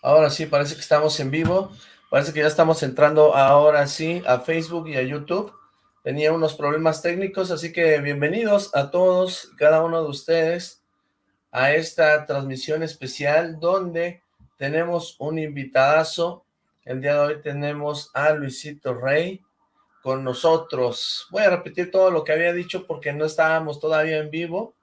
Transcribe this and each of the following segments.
Ahora sí, parece que estamos en vivo. Parece que ya estamos entrando ahora sí a Facebook y a YouTube. Tenía unos problemas técnicos, así que bienvenidos a todos, cada uno de ustedes, a esta transmisión especial donde tenemos un invitadazo. El día de hoy tenemos a Luisito Rey con nosotros. Voy a repetir todo lo que había dicho porque no estábamos todavía en vivo,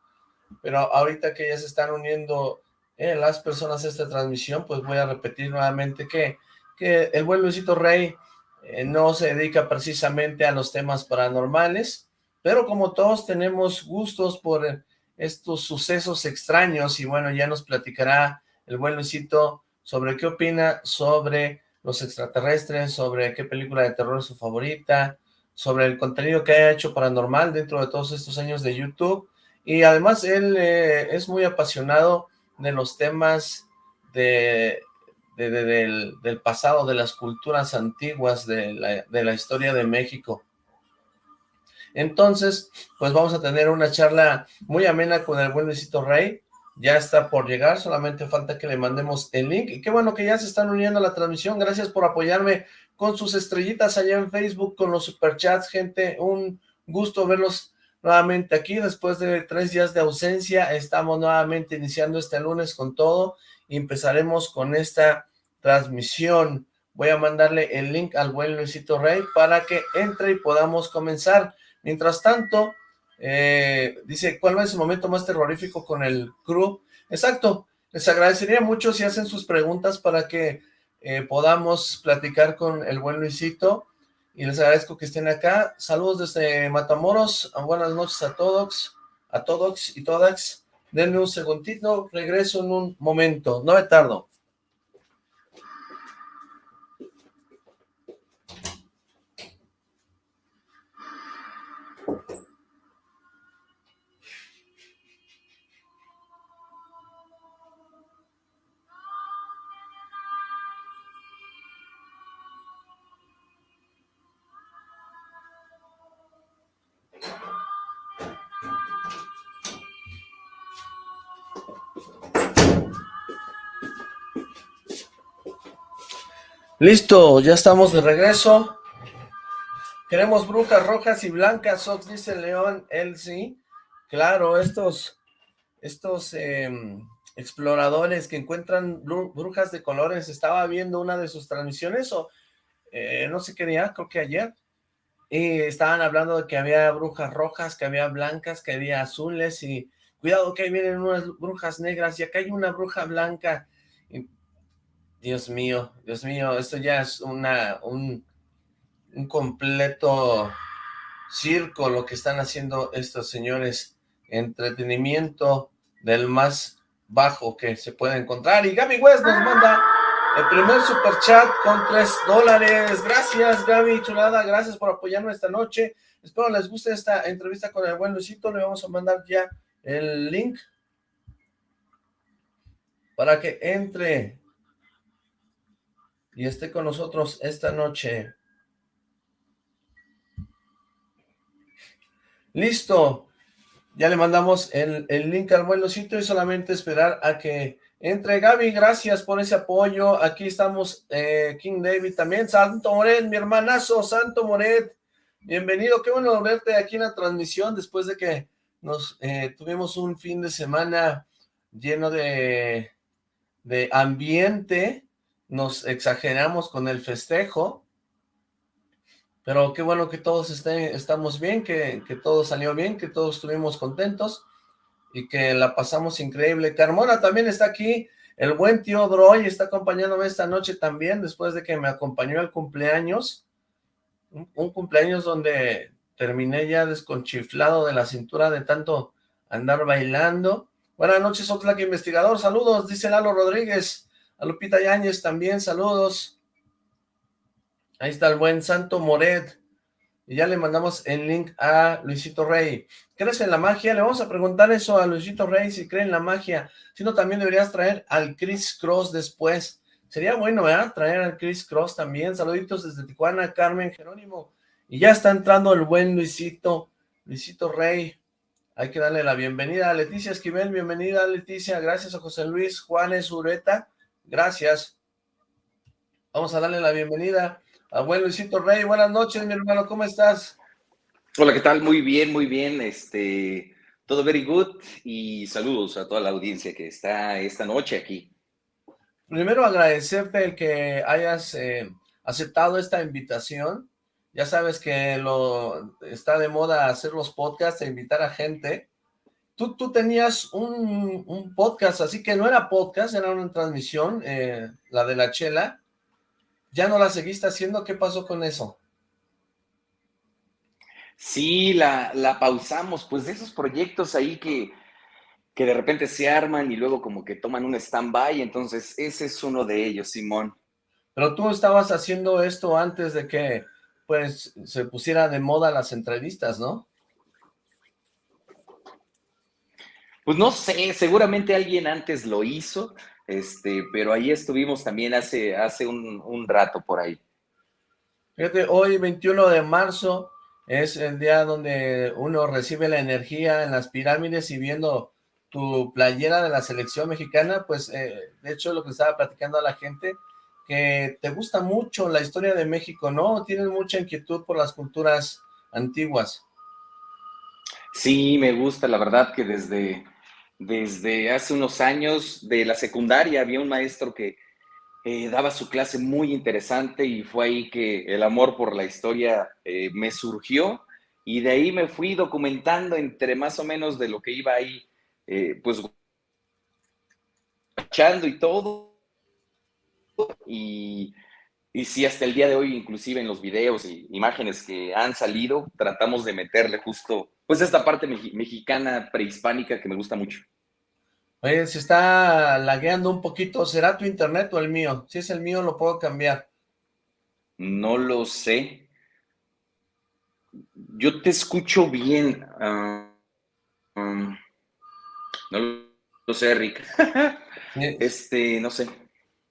pero ahorita que ya se están uniendo eh, las personas esta transmisión, pues voy a repetir nuevamente que, que el buen Luisito Rey eh, no se dedica precisamente a los temas paranormales, pero como todos tenemos gustos por estos sucesos extraños, y bueno, ya nos platicará el buen Luisito sobre qué opina sobre los extraterrestres, sobre qué película de terror es su favorita, sobre el contenido que ha hecho paranormal dentro de todos estos años de YouTube, y además él eh, es muy apasionado de los temas de, del, pasado, de las culturas antiguas de la, de la historia de México. Entonces, pues vamos a tener una charla muy amena con el buen Luisito Rey, ya está por llegar, solamente falta que le mandemos el link, y qué bueno que ya se están uniendo a la transmisión, gracias por apoyarme con sus estrellitas allá en Facebook, con los superchats, gente, un gusto verlos nuevamente aquí, después de tres días de ausencia, estamos nuevamente iniciando este lunes con todo, y empezaremos con esta transmisión, voy a mandarle el link al buen Luisito Rey para que entre y podamos comenzar, mientras tanto, eh, dice, ¿cuál es el momento más terrorífico con el crew? Exacto, les agradecería mucho si hacen sus preguntas para que eh, podamos platicar con el buen Luisito, y les agradezco que estén acá. Saludos desde Matamoros, buenas noches a todos, a todos y todas. Denme un segundito, regreso en un momento, no me tardo. Listo, ya estamos de regreso. Queremos brujas rojas y blancas, Ox, dice León, él sí. Claro, estos, estos em, exploradores que encuentran brujas de colores, estaba viendo una de sus transmisiones, o eh, no sé qué día, creo que ayer, y estaban hablando de que había brujas rojas, que había blancas, que había azules, y cuidado que ahí vienen unas brujas negras, y acá hay una bruja blanca, Dios mío, Dios mío, esto ya es una, un, completo circo lo que están haciendo estos señores. Entretenimiento del más bajo que se puede encontrar. Y Gaby West nos manda el primer super chat con tres dólares. Gracias Gaby, chulada, gracias por apoyarnos esta noche. Espero les guste esta entrevista con el buen Luisito. Le vamos a mandar ya el link para que entre y esté con nosotros esta noche. Listo, ya le mandamos el, link al vuelocito y solamente esperar a que entre Gaby, gracias por ese apoyo, aquí estamos eh, King David también, Santo Moret, mi hermanazo, Santo Moret, bienvenido, qué bueno verte aquí en la transmisión después de que nos eh, tuvimos un fin de semana lleno de, de ambiente, nos exageramos con el festejo, pero qué bueno que todos estén, estamos bien, que, que todo salió bien, que todos estuvimos contentos y que la pasamos increíble. Carmona también está aquí, el buen tío Droy está acompañándome esta noche también, después de que me acompañó al cumpleaños, un, un cumpleaños donde terminé ya desconchiflado de la cintura de tanto andar bailando. Buenas noches, Oxlack Investigador, saludos, dice Lalo Rodríguez, a Lupita Yáñez también, saludos. Ahí está el buen Santo Moret. Y ya le mandamos el link a Luisito Rey. ¿Crees en la magia? Le vamos a preguntar eso a Luisito Rey, si cree en la magia. Si no, también deberías traer al Chris Cross después. Sería bueno, ¿verdad? Traer al Chris Cross también. Saluditos desde Tijuana, Carmen Jerónimo. Y ya está entrando el buen Luisito, Luisito Rey. Hay que darle la bienvenida a Leticia Esquivel. Bienvenida, Leticia. Gracias a José Luis Juanes Ureta. Gracias. Vamos a darle la bienvenida a buen Luisito Rey. Buenas noches, mi hermano, ¿cómo estás? Hola, ¿qué tal? Muy bien, muy bien. Este, todo very good y saludos a toda la audiencia que está esta noche aquí. Primero agradecerte el que hayas eh, aceptado esta invitación. Ya sabes que lo está de moda hacer los podcasts e invitar a gente. Tú, tú tenías un, podcast, así que no era podcast, era una transmisión, eh, la de la chela. ¿Ya no la seguiste haciendo? ¿Qué pasó con eso? Sí, la, la pausamos, pues de esos proyectos ahí que, que de repente se arman y luego como que toman un stand-by, entonces ese es uno de ellos, Simón. Pero tú estabas haciendo esto antes de que pues se pusiera de moda las entrevistas, ¿no? Pues no sé, seguramente alguien antes lo hizo, este, pero ahí estuvimos también hace, hace un, rato por ahí. Fíjate, hoy 21 de marzo es el día donde uno recibe la energía en las pirámides y viendo tu playera de la selección mexicana, pues eh, de hecho lo que estaba platicando a la gente, que te gusta mucho la historia de México, ¿no? Tienes mucha inquietud por las culturas antiguas. Sí, me gusta, la verdad que desde, desde hace unos años de la secundaria había un maestro que eh, daba su clase muy interesante y fue ahí que el amor por la historia eh, me surgió y de ahí me fui documentando entre más o menos de lo que iba ahí, eh, pues, echando y todo. Y, y sí, hasta el día de hoy, inclusive en los videos y imágenes que han salido, tratamos de meterle justo, pues, esta parte mexicana prehispánica que me gusta mucho. Oye, se está lagueando un poquito. ¿Será tu internet o el mío? Si es el mío, lo puedo cambiar. No lo sé. Yo te escucho bien. Ah, um, no lo sé, Rick. este, no sé.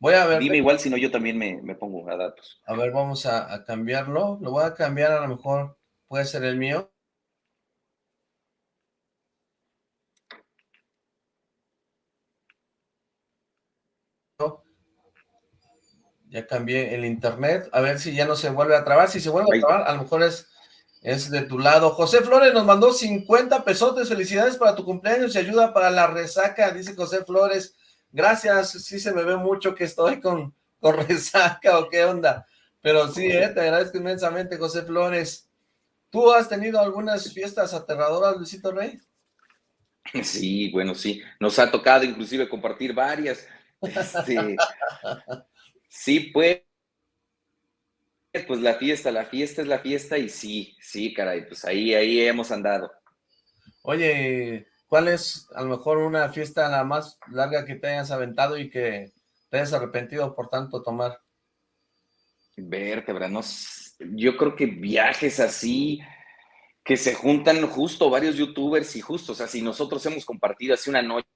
Voy a ver. Dime igual, si no yo también me, pongo a datos. A ver, vamos a, a cambiarlo. Lo voy a cambiar, a lo mejor puede ser el mío. Ya cambié el internet, a ver si ya no se vuelve a trabar. Si se vuelve a trabar, a lo mejor es, es de tu lado. José Flores nos mandó 50 pesos. Felicidades para tu cumpleaños y ayuda para la resaca, dice José Flores. Gracias, sí se me ve mucho que estoy con, con resaca o qué onda. Pero sí, eh, te agradezco inmensamente, José Flores. ¿Tú has tenido algunas fiestas aterradoras, Luisito Rey? Sí, bueno, sí. Nos ha tocado inclusive compartir varias. Este, Sí, pues, pues la fiesta, la fiesta es la fiesta y sí, sí, caray, pues ahí, ahí hemos andado. Oye, ¿cuál es a lo mejor una fiesta la más larga que te hayas aventado y que te hayas arrepentido por tanto tomar? Vértebra, no, yo creo que viajes así, que se juntan justo varios youtubers y justo, o sea, si nosotros hemos compartido así una noche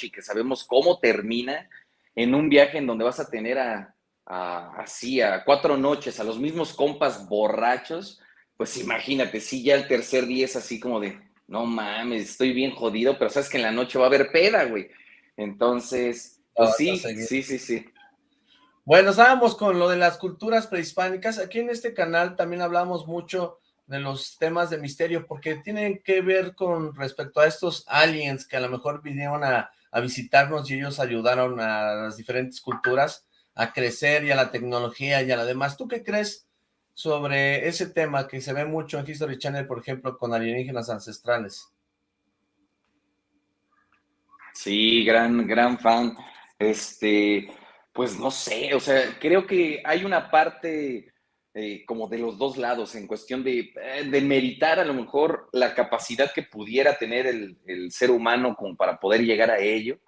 y que sabemos cómo termina, en un viaje en donde vas a tener a, así a cuatro noches a los mismos compas borrachos, pues imagínate, si ya el tercer día es así como de, no mames, estoy bien jodido, pero sabes que en la noche va a haber peda, güey. Entonces, pues sí, sí, sí, sí. Bueno, estábamos con lo de las culturas prehispánicas. Aquí en este canal también hablamos mucho de los temas de misterio, porque tienen que ver con respecto a estos aliens que a lo mejor vinieron a a visitarnos y ellos ayudaron a las diferentes culturas a crecer y a la tecnología y a la demás. ¿Tú qué crees sobre ese tema que se ve mucho en History Channel, por ejemplo, con alienígenas ancestrales? Sí, gran, gran fan. Este, pues no sé, o sea, creo que hay una parte eh, como de los dos lados en cuestión de, eh, de, meritar a lo mejor la capacidad que pudiera tener el, el, ser humano como para poder llegar a ello,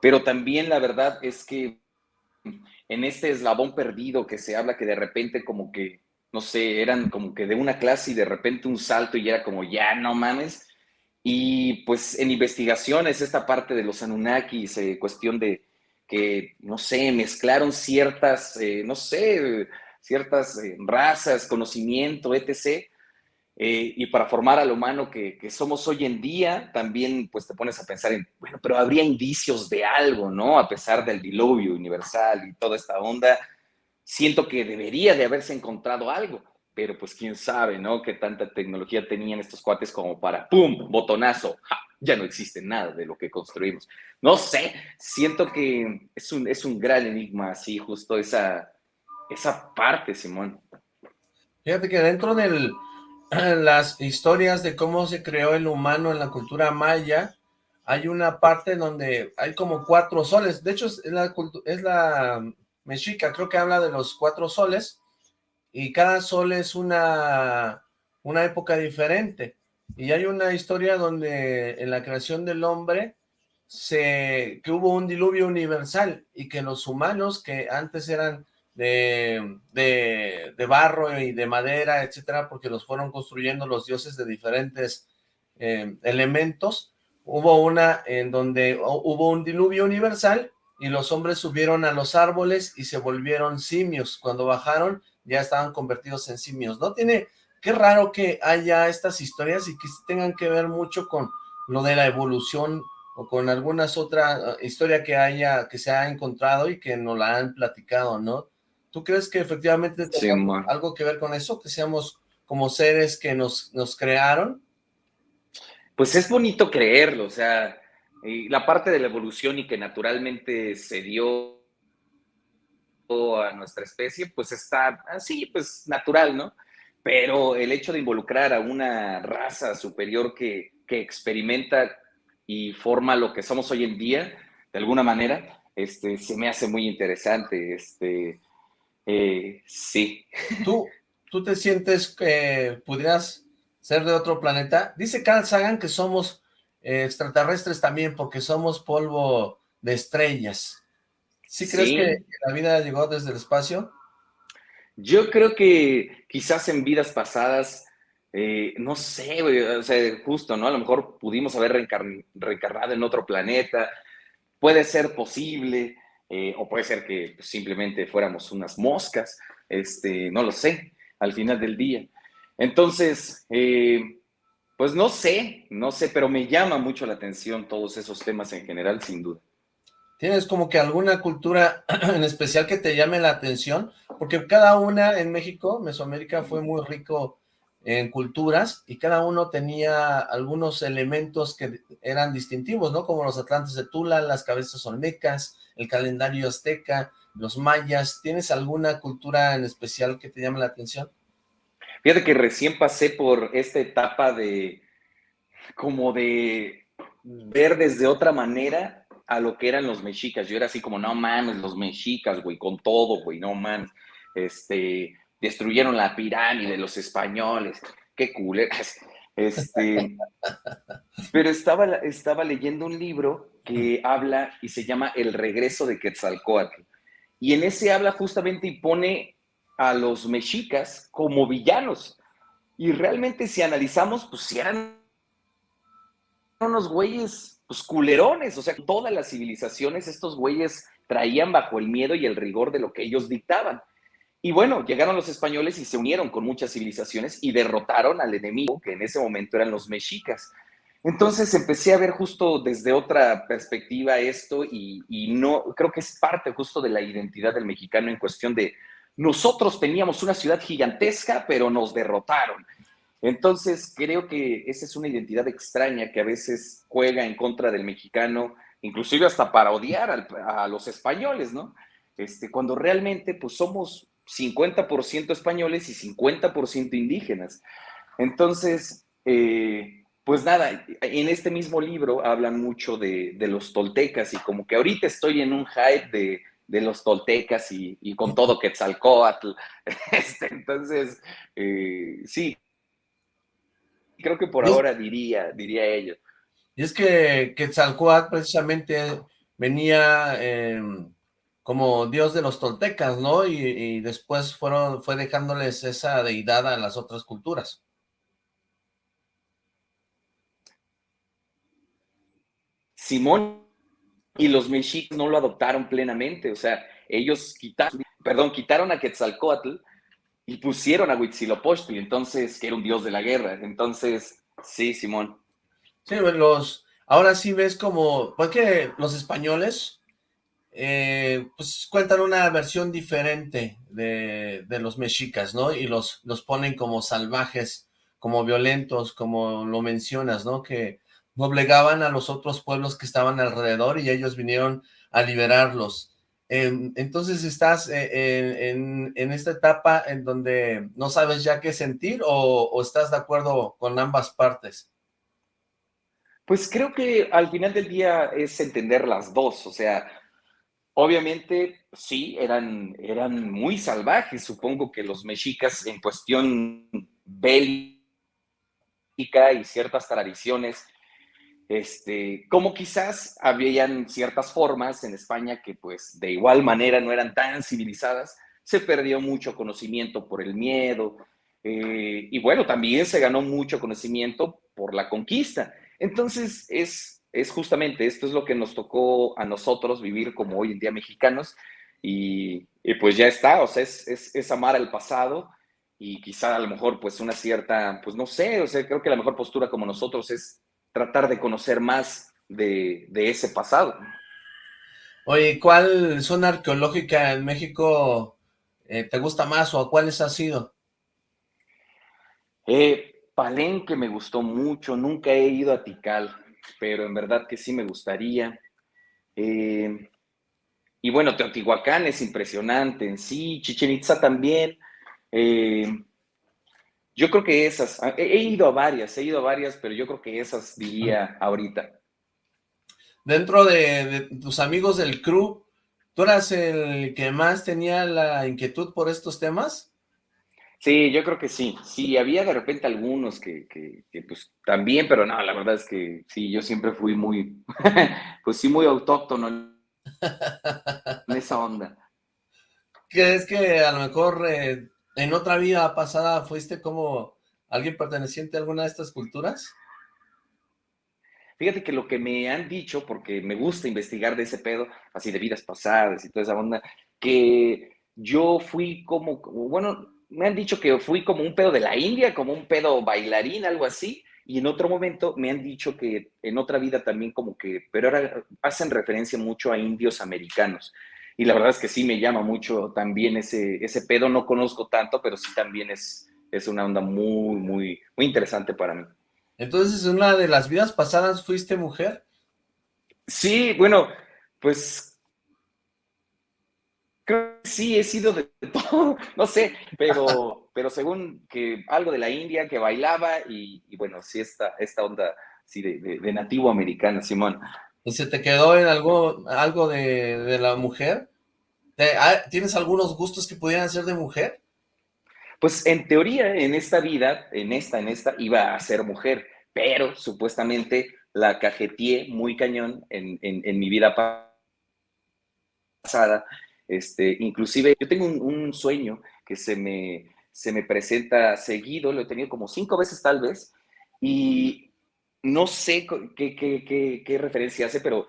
pero también la verdad es que en este eslabón perdido que se habla que de repente como que, no sé, eran como que de una clase y de repente un salto y era como, ya no mames, y pues en investigaciones esta parte de los Anunnakis, eh, cuestión de que, no sé, mezclaron ciertas, no sé, ciertas eh, razas, conocimiento, etc., eh, y para formar al humano que, que, somos hoy en día, también pues te pones a pensar en, bueno, pero habría indicios de algo, ¿no? A pesar del diluvio universal y toda esta onda, siento que debería de haberse encontrado algo, pero pues quién sabe, ¿no? Qué tanta tecnología tenían estos cuates como para, ¡pum!, botonazo, ya no existe nada de lo que construimos. No sé, siento que es un, es un gran enigma, así, justo esa, esa parte, Simón. Fíjate que dentro de las historias de cómo se creó el humano en la cultura maya, hay una parte donde hay como cuatro soles. De hecho, es la, es la mexica, creo que habla de los cuatro soles, y cada sol es una, una época diferente. Y hay una historia donde en la creación del hombre se, que hubo un diluvio universal y que los humanos que antes eran de, de, barro y de madera, etcétera, porque los fueron construyendo los dioses de diferentes eh, elementos, hubo una en donde hubo un diluvio universal y los hombres subieron a los árboles y se volvieron simios. Cuando bajaron ya estaban convertidos en simios. ¿No tiene qué raro que haya estas historias y que tengan que ver mucho con lo de la evolución o con algunas otra uh, historia que haya, que se ha encontrado y que nos la han platicado, ¿no? ¿Tú crees que efectivamente tiene algo que ver con eso? Que seamos como seres que nos, nos crearon? Pues es bonito creerlo, o sea, la parte de la evolución y que naturalmente se dio a nuestra especie, pues está así, pues natural, ¿no? Pero el hecho de involucrar a una raza superior que, experimenta y forma lo que somos hoy en día, de alguna manera, este, se me hace muy interesante. Este, eh, sí. ¿Tú, ¿Tú te sientes que pudieras ser de otro planeta? Dice Carl Sagan que somos eh, extraterrestres también porque somos polvo de estrellas. ¿Sí crees que la vida llegó desde el espacio? Yo creo que quizás en vidas pasadas, eh, no sé, o sea, justo, ¿no? A lo mejor pudimos haber reencarnado en otro planeta, puede ser posible, eh, o puede ser que pues, simplemente fuéramos unas moscas, este, no lo sé, al final del día. Entonces, eh, pues no sé, no sé, pero me llama mucho la atención todos esos temas en general, sin duda. ¿Tienes como que alguna cultura en especial que te llame la atención? Porque cada una en México, Mesoamérica fue muy rico en culturas y cada uno tenía algunos elementos que eran distintivos, ¿no? Como los atlantes de Tula, las cabezas olmecas, el calendario azteca, los mayas. ¿Tienes alguna cultura en especial que te llame la atención? Fíjate que recién pasé por esta etapa de como de ver desde otra manera a lo que eran los mexicas. Yo era así como, no mames, los mexicas, güey, con todo, güey, no mames. Este, destruyeron la pirámide, los españoles, qué culeras. Este, pero estaba, estaba leyendo un libro que habla y se llama El regreso de Quetzalcoatl. Y en ese habla justamente y pone a los mexicas como villanos. Y realmente si analizamos, pues eran unos güeyes pues, culerones, o sea, todas las civilizaciones estos güeyes traían bajo el miedo y el rigor de lo que ellos dictaban. Y bueno, llegaron los españoles y se unieron con muchas civilizaciones y derrotaron al enemigo, que en ese momento eran los mexicas. Entonces empecé a ver justo desde otra perspectiva esto y, no, creo que es parte justo de la identidad del mexicano en cuestión de nosotros teníamos una ciudad gigantesca, pero nos derrotaron. Entonces, creo que esa es una identidad extraña que a veces juega en contra del mexicano, inclusive hasta para odiar a los españoles, ¿no? Este, cuando realmente pues somos 50% españoles y 50% indígenas. Entonces, eh, pues nada, en este mismo libro hablan mucho de, los toltecas y como que ahorita estoy en un hype de, los toltecas y, con todo Quetzalcoatl. Este, entonces, eh, sí, creo que por ahora diría, diría ello. Y es que Quetzalcoatl precisamente venía em, como dios de los toltecas, ¿no? Y, después fueron, fue dejándoles esa deidad a las otras culturas. Simón y los mexicas no lo adoptaron plenamente, o sea, ellos quitaron, perdón, quitaron a Quetzalcoatl y pusieron a Huitzilopochtli, entonces, que era un dios de la guerra. Entonces, sí, Simón. Sí, los, ahora sí ves como, porque los españoles, eh, pues cuentan una versión diferente de, de, los mexicas, ¿no? Y los, los ponen como salvajes, como violentos, como lo mencionas, ¿no? Que obligaban a los otros pueblos que estaban alrededor y ellos vinieron a liberarlos. entonces estás eh, en, esta etapa en donde no sabes ya qué sentir o, o estás de acuerdo con ambas partes. Pues creo que al final del día es entender las dos, o sea, obviamente sí, eran, eran muy salvajes, supongo que los mexicas en cuestión bélica y ciertas tradiciones este, como quizás habían ciertas formas en España que pues de igual manera no eran tan civilizadas, se perdió mucho conocimiento por el miedo, eh, y bueno, también se ganó mucho conocimiento por la conquista. Entonces es, es justamente esto es lo que nos tocó a nosotros vivir como hoy en día mexicanos, y, pues ya está, o sea, es, es, amar al pasado, y quizá a lo mejor pues una cierta, pues no sé, o sea, creo que la mejor postura como nosotros es tratar de conocer más de, ese pasado. Oye, ¿cuál zona arqueológica en México eh, te gusta más o a cuáles has ido? Eh, Palenque me gustó mucho, nunca he ido a Tikal, pero en verdad que sí me gustaría. Eh, y bueno, Teotihuacán es impresionante en sí, Chichen Itza también. Eh, yo creo que esas, ah, he, ido a varias, he ido a varias, pero yo creo que esas diría ahorita. Dentro de, tus amigos del crew, ¿tú eras el que más tenía la inquietud por estos temas? Sí, yo creo que sí. Sí, había de repente algunos que, que, pues también, pero no, la verdad es que sí, yo siempre fui muy, pues sí, muy autóctono en esa onda. ¿Crees que a lo mejor eh, ¿En otra vida pasada fuiste como alguien perteneciente a alguna de estas culturas? Fíjate que lo que me han dicho, porque me gusta investigar de ese pedo, así de vidas pasadas y toda esa onda, que yo fui como, bueno, me han dicho que fui como un pedo de la India, como un pedo bailarín, algo así, y en otro momento me han dicho que en otra vida también como que, pero ahora hacen referencia mucho a indios americanos y la verdad es que sí me llama mucho también ese, ese pedo, no conozco tanto, pero sí también es, es una onda muy, muy, muy interesante para mí. Entonces, ¿en una de las vidas pasadas fuiste mujer? Sí, bueno, pues creo que sí, he sido de todo, no sé, pero, pero según que algo de la India que bailaba y, bueno, sí esta, esta onda sí, de, de nativo americana, Simón. ¿Y se te quedó en algo, algo de, la mujer? Ah, ¿Tienes algunos gustos que pudieran ser de mujer? Pues en teoría, en esta vida, en esta, en esta, iba a ser mujer, pero supuestamente la cajeteé muy cañón en, mi vida pasada. Este, inclusive, yo tengo un, sueño que se me, se me presenta seguido, lo he tenido como cinco veces tal vez, y no sé qué, qué, qué, referencia hace, pero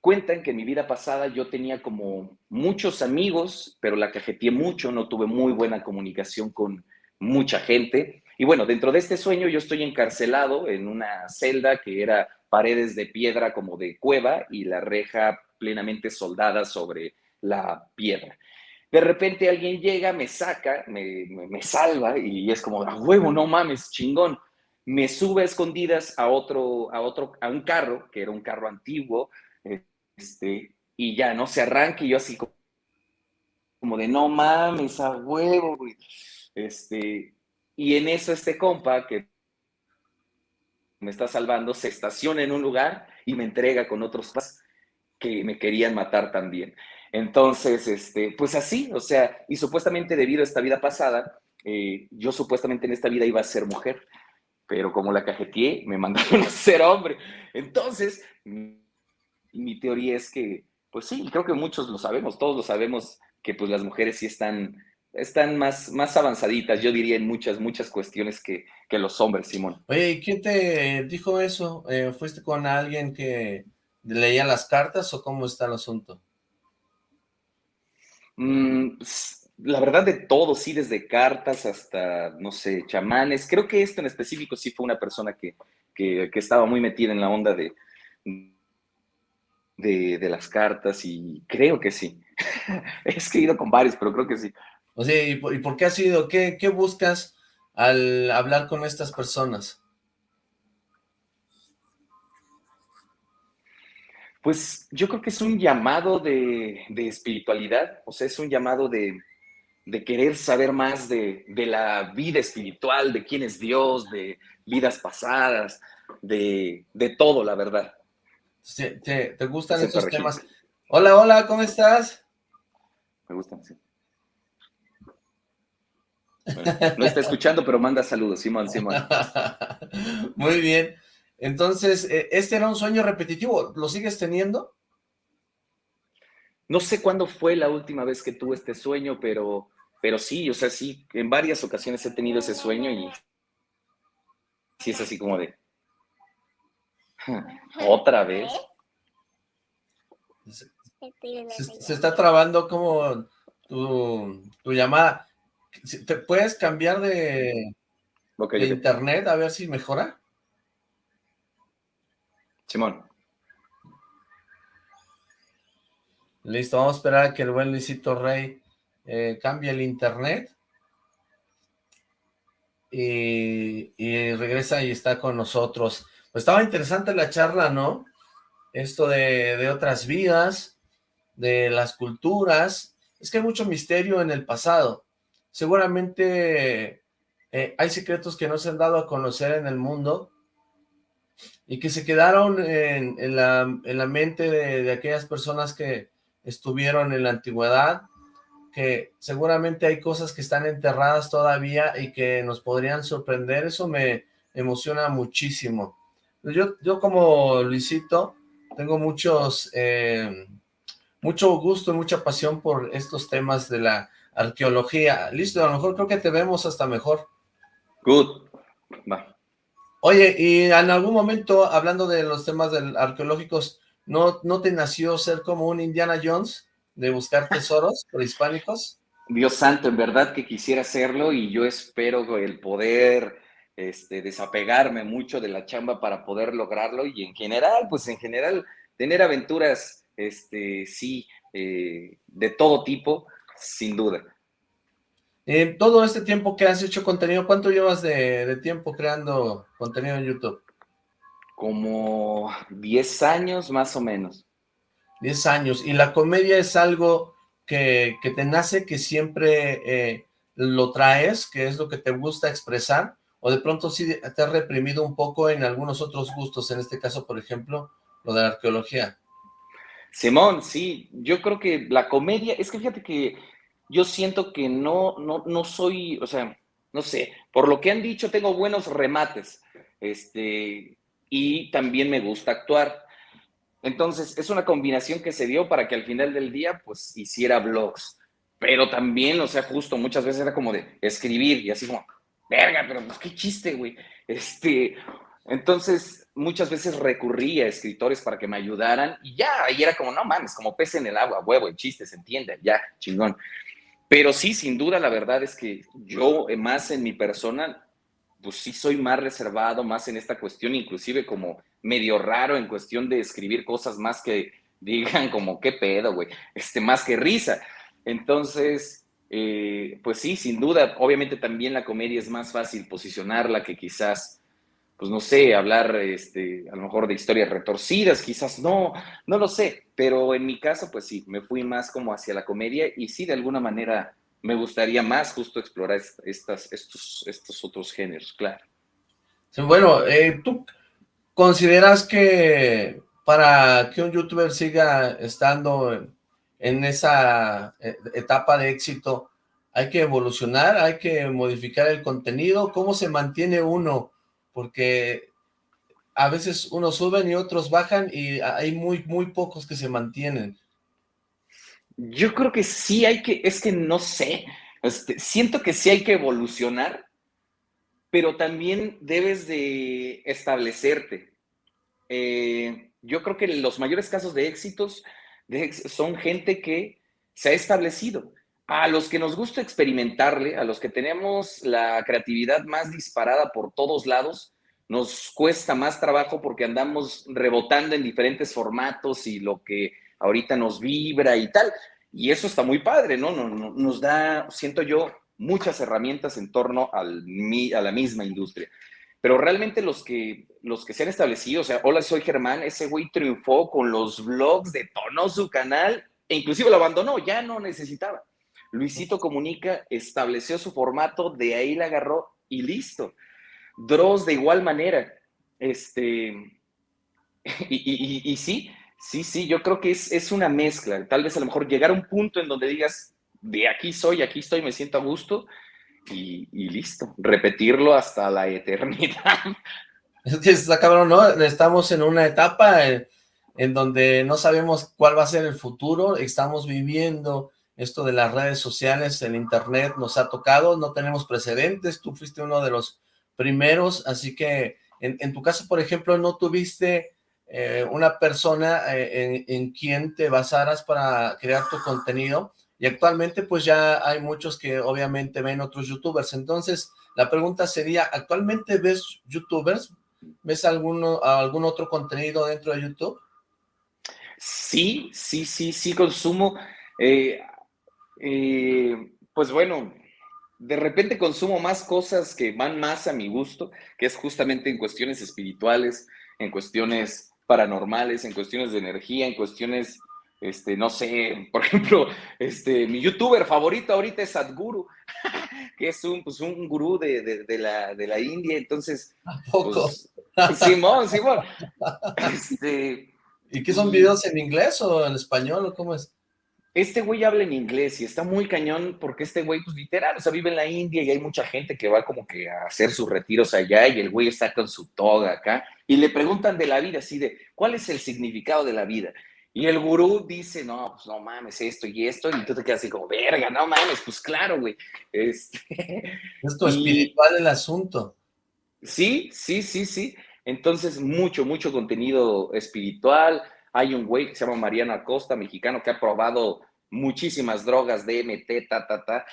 cuentan que en mi vida pasada yo tenía como muchos amigos, pero la cajeteé mucho, no tuve muy buena comunicación con mucha gente. Y bueno, dentro de este sueño yo estoy encarcelado en una celda que era paredes de piedra como de cueva y la reja plenamente soldada sobre la piedra. De repente alguien llega, me saca, me, me salva y es como, a huevo, no mames, chingón me sube a escondidas a otro, a otro, a un carro, que era un carro antiguo, este, y ya, ¿no? Se arranca y yo así como, de, no mames, a huevo, güey. Este, y en eso este compa que me está salvando se estaciona en un lugar y me entrega con otros que me querían matar también. Entonces, este, pues así, o sea, y supuestamente debido a esta vida pasada, eh, yo supuestamente en esta vida iba a ser mujer pero como la cajeteé, me mandaron a ser hombre. Entonces, mi, teoría es que, pues sí, creo que muchos lo sabemos, todos lo sabemos, que pues las mujeres sí están, están más, más avanzaditas, yo diría en muchas, muchas cuestiones que, que los hombres, Simón. Oye, ¿y quién te dijo eso? Eh, ¿Fuiste con alguien que leía las cartas o cómo está el asunto? Mm, la verdad de todo, sí, desde cartas hasta, no sé, chamanes. Creo que esto en específico sí fue una persona que, que, estaba muy metida en la onda de, de, las cartas y creo que sí. He escrito con varios, pero creo que sí. O sea, ¿y por, qué has sido? ¿Qué, ¿Qué buscas al hablar con estas personas? Pues yo creo que es un llamado de, de espiritualidad, o sea, es un llamado de, de querer saber más de, la vida espiritual, de quién es Dios, de vidas pasadas, de, todo, la verdad. ¿Te, gustan estos temas? Hola, hola, ¿cómo estás? Me gustan, sí. no está escuchando, pero manda saludos, Simón, Simón. Muy bien. Entonces, eh, ¿este era un sueño repetitivo? ¿Lo sigues teniendo? No sé cuándo fue la última vez que tuve este sueño, pero, pero sí, o sea, sí, en varias ocasiones he tenido ese sueño y sí es así como de... ¿Otra vez? Se, está trabando como tu, llamada. ¿Te puedes cambiar de, de internet a ver si mejora? Simón. Listo, vamos a esperar a que el buen Luisito Rey eh, cambie el internet. Y, regresa y está con nosotros. Pues estaba interesante la charla, ¿no? Esto de, otras vidas, de las culturas. Es que hay mucho misterio en el pasado. Seguramente eh, hay secretos que no se han dado a conocer en el mundo y que se quedaron en, la, mente de aquellas personas que, estuvieron en la antigüedad, que seguramente hay cosas que están enterradas todavía y que nos podrían sorprender, eso me emociona muchísimo. Yo, yo como Luisito tengo muchos, eh, mucho gusto y mucha pasión por estos temas de la arqueología. Listo, a lo mejor creo que te vemos hasta mejor. Good. Oye, y en algún momento, hablando de los temas del arqueológicos, ¿No, ¿No te nació ser como un Indiana Jones de buscar tesoros prehispánicos? Dios santo, en verdad que quisiera hacerlo y yo espero el poder este, desapegarme mucho de la chamba para poder lograrlo y en general, pues en general, tener aventuras, este, sí, eh, de todo tipo, sin duda. En todo este tiempo que has hecho contenido, ¿cuánto llevas de, de tiempo creando contenido en YouTube? como 10 años más o menos. 10 años. ¿Y la comedia es algo que, te nace, que siempre eh, lo traes, que es lo que te gusta expresar? ¿O de pronto sí te has reprimido un poco en algunos otros gustos, en este caso, por ejemplo, lo de la arqueología? Simón, sí, yo creo que la comedia, es que fíjate que yo siento que no, no, no soy, o sea, no sé, por lo que han dicho, tengo buenos remates. Este, y también me gusta actuar. Entonces, es una combinación que se dio para que al final del día, pues, hiciera vlogs. Pero también, o sea, justo muchas veces era como de escribir y así como, verga, pero pues qué chiste, güey. Este, entonces, muchas veces recurría a escritores para que me ayudaran y ya, ahí era como, no mames, como pez en el agua, huevo, el chiste, se entiende, ya, chingón. Pero sí, sin duda, la verdad es que yo, más en mi persona, pues sí soy más reservado, más en esta cuestión, inclusive como medio raro en cuestión de escribir cosas más que digan como, qué pedo, güey, este, más que risa. Entonces, eh, pues sí, sin duda, obviamente también la comedia es más fácil posicionarla que quizás, pues no sé, hablar este, a lo mejor de historias retorcidas, quizás no, no lo sé, pero en mi caso, pues sí, me fui más como hacia la comedia y sí, de alguna manera me gustaría más justo explorar estos otros géneros, claro. Bueno, eh, ¿tú consideras que para que un youtuber siga estando en esa eh, etapa de éxito, hay que evolucionar, hay que modificar el contenido? ¿Cómo se mantiene uno? Porque a veces unos suben y otros bajan y hay muy, muy pocos que se mantienen. Yo creo que sí hay que, es que no sé, este, siento que sí hay que evolucionar, pero también debes de establecerte. Eh, yo creo que los mayores casos de éxitos son gente que se ha establecido. a los que nos gusta experimentarle, a los que tenemos la creatividad más disparada por todos lados, nos cuesta más trabajo porque andamos rebotando en diferentes formatos y lo que ahorita nos vibra y tal. Y eso está muy padre, ¿no? Nos da, siento yo, muchas herramientas en torno al, a la misma industria. Pero realmente los que, los que se han establecido, o sea, hola, soy Germán, ese güey triunfó con los vlogs, detonó su canal e inclusive lo abandonó, ya no necesitaba. Luisito Comunica estableció su formato, de ahí la agarró y listo. Dross de igual manera. Este, y, sí, sí, sí, yo creo que es, es, una mezcla. Tal vez a lo mejor llegar a un punto en donde digas, de aquí soy, aquí estoy, me siento a gusto y, listo. Repetirlo hasta la eternidad. Está cabrón, ¿no? Estamos en una etapa en, en donde no sabemos cuál va a ser el futuro, estamos viviendo esto de las redes sociales, el internet nos ha tocado, no tenemos precedentes, tú fuiste uno de los primeros, así que en, tu caso, por ejemplo, no tuviste eh, una persona eh, en, quien te basaras para crear tu contenido, y actualmente pues ya hay muchos que obviamente ven otros youtubers, entonces la pregunta sería, ¿actualmente ves youtubers? ¿Ves alguno, algún otro contenido dentro de YouTube? Sí, sí, sí, sí consumo. Eh, pues bueno, de repente consumo más cosas que van más a mi gusto, que es justamente en cuestiones espirituales, en cuestiones paranormales, en cuestiones de energía, en cuestiones, este, no sé, por ejemplo, este, mi youtuber favorito ahorita es Sadhguru, que es un, pues, un gurú de, la, de la India, entonces... Pues, Simón, Simón. Este, ¿Y qué son videos en inglés o en español o cómo es? Este güey habla en inglés y está muy cañón porque este güey, pues literal, o sea, vive en la India y hay mucha gente que va como que a hacer sus retiros allá y el güey está con su toga acá y le preguntan de la vida, así de, ¿cuál es el significado de la vida? Y el gurú dice, no, pues no mames, esto y esto, y tú te quedas así como, verga, no mames, pues claro, güey. Este... Esto es espiritual el asunto. Sí, sí, sí, sí. Entonces, mucho, mucho contenido espiritual, hay un güey que se llama Mariano Acosta, mexicano, que ha probado muchísimas drogas, DMT, ta, ta, ta.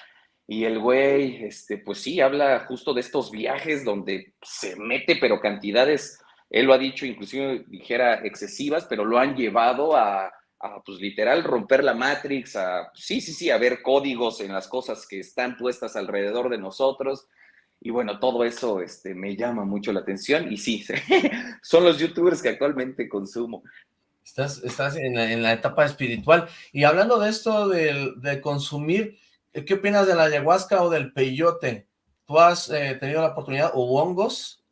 Y el güey, este, pues sí, habla justo de estos viajes donde se mete, pero cantidades, él lo ha dicho, inclusive dijera excesivas, pero lo han llevado a, pues literal, romper la Matrix, a, sí, sí, sí, a ver códigos en las cosas que están puestas alrededor de nosotros. Y bueno, todo eso este, me llama mucho la atención y sí, son los youtubers que actualmente consumo. Estás, estás en, la, etapa espiritual. Y hablando de esto de, consumir, ¿qué opinas de la ayahuasca o del peyote? ¿Tú has eh, tenido la oportunidad o hongos?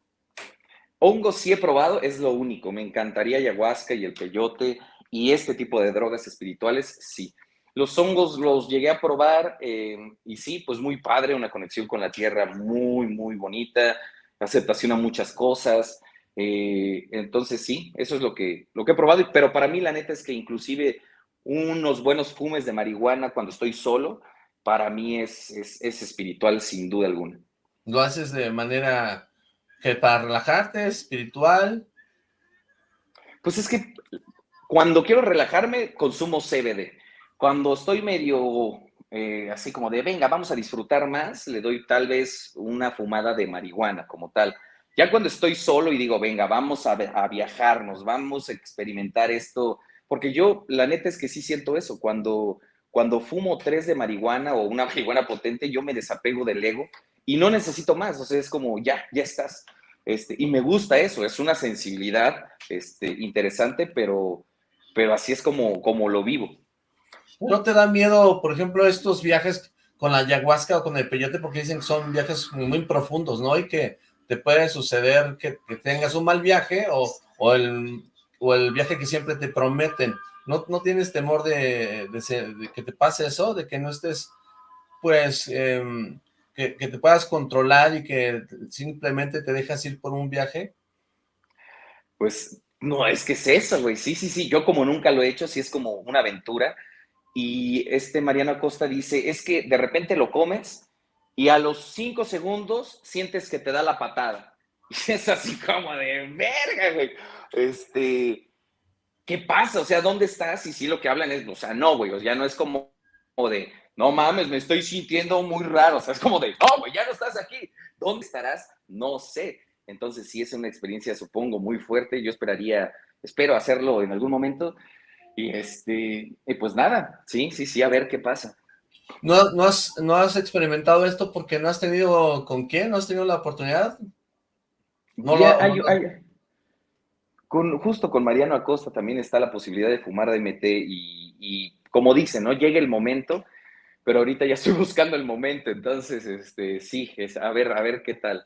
Hongos sí he probado, es lo único. Me encantaría ayahuasca y el peyote y este tipo de drogas espirituales, sí. Los hongos los llegué a probar eh, y sí, pues muy padre, una conexión con la tierra muy, muy bonita, aceptación a muchas cosas. Eh, entonces sí, eso es lo que, lo que he probado, pero para mí la neta es que inclusive unos buenos fumes de marihuana cuando estoy solo, para mí es, es, espiritual sin duda alguna. ¿Lo haces de manera que para relajarte, espiritual? Pues es que cuando quiero relajarme, consumo CBD. Cuando estoy medio eh, así como de, venga, vamos a disfrutar más, le doy tal vez una fumada de marihuana como tal. Ya cuando estoy solo y digo, venga, vamos a, a viajarnos, vamos a experimentar esto, porque yo la neta es que sí siento eso, cuando, cuando fumo tres de marihuana o una marihuana potente, yo me desapego del ego y no necesito más, o sea, es como, ya, ya estás. Este, y me gusta eso, es una sensibilidad este, interesante, pero, pero así es como, como lo vivo. ¿No te da miedo, por ejemplo, estos viajes con la ayahuasca o con el peyote? Porque dicen que son viajes muy profundos, ¿no? Y que te puede suceder que, tengas un mal viaje o, el, viaje que siempre te prometen. ¿No, tienes temor de, que te pase eso? ¿De que no estés, pues, em, que, te puedas controlar y que simplemente te dejas ir por un viaje? Pues, no, es que es eso, güey. Sí, sí, sí. Yo como nunca lo he hecho, sí es como una aventura. Y este Mariano Acosta dice, es que de repente lo comes y a los cinco segundos sientes que te da la patada. Y es así como de verga, güey. Este, ¿qué pasa? O sea, ¿dónde estás? Y sí, lo que hablan es, o sea, no, güey, o sea, no es como de no mames, me estoy sintiendo muy raro. O sea, es como de, oh, ya no estás aquí. ¿Dónde estarás? No sé. Entonces sí es una experiencia, supongo, muy fuerte. Yo esperaría, espero hacerlo en algún momento. Y este, y pues nada, sí, sí, sí, a ver qué pasa. ¿No, no, has, ¿No has experimentado esto porque no has tenido con quién? ¿No has tenido la oportunidad? No con, justo con Mariano Acosta también está la posibilidad de fumar DMT y, y como dice, ¿no? Llega el momento, pero ahorita ya estoy buscando el momento, entonces, este, sí, es, a ver, a ver qué tal.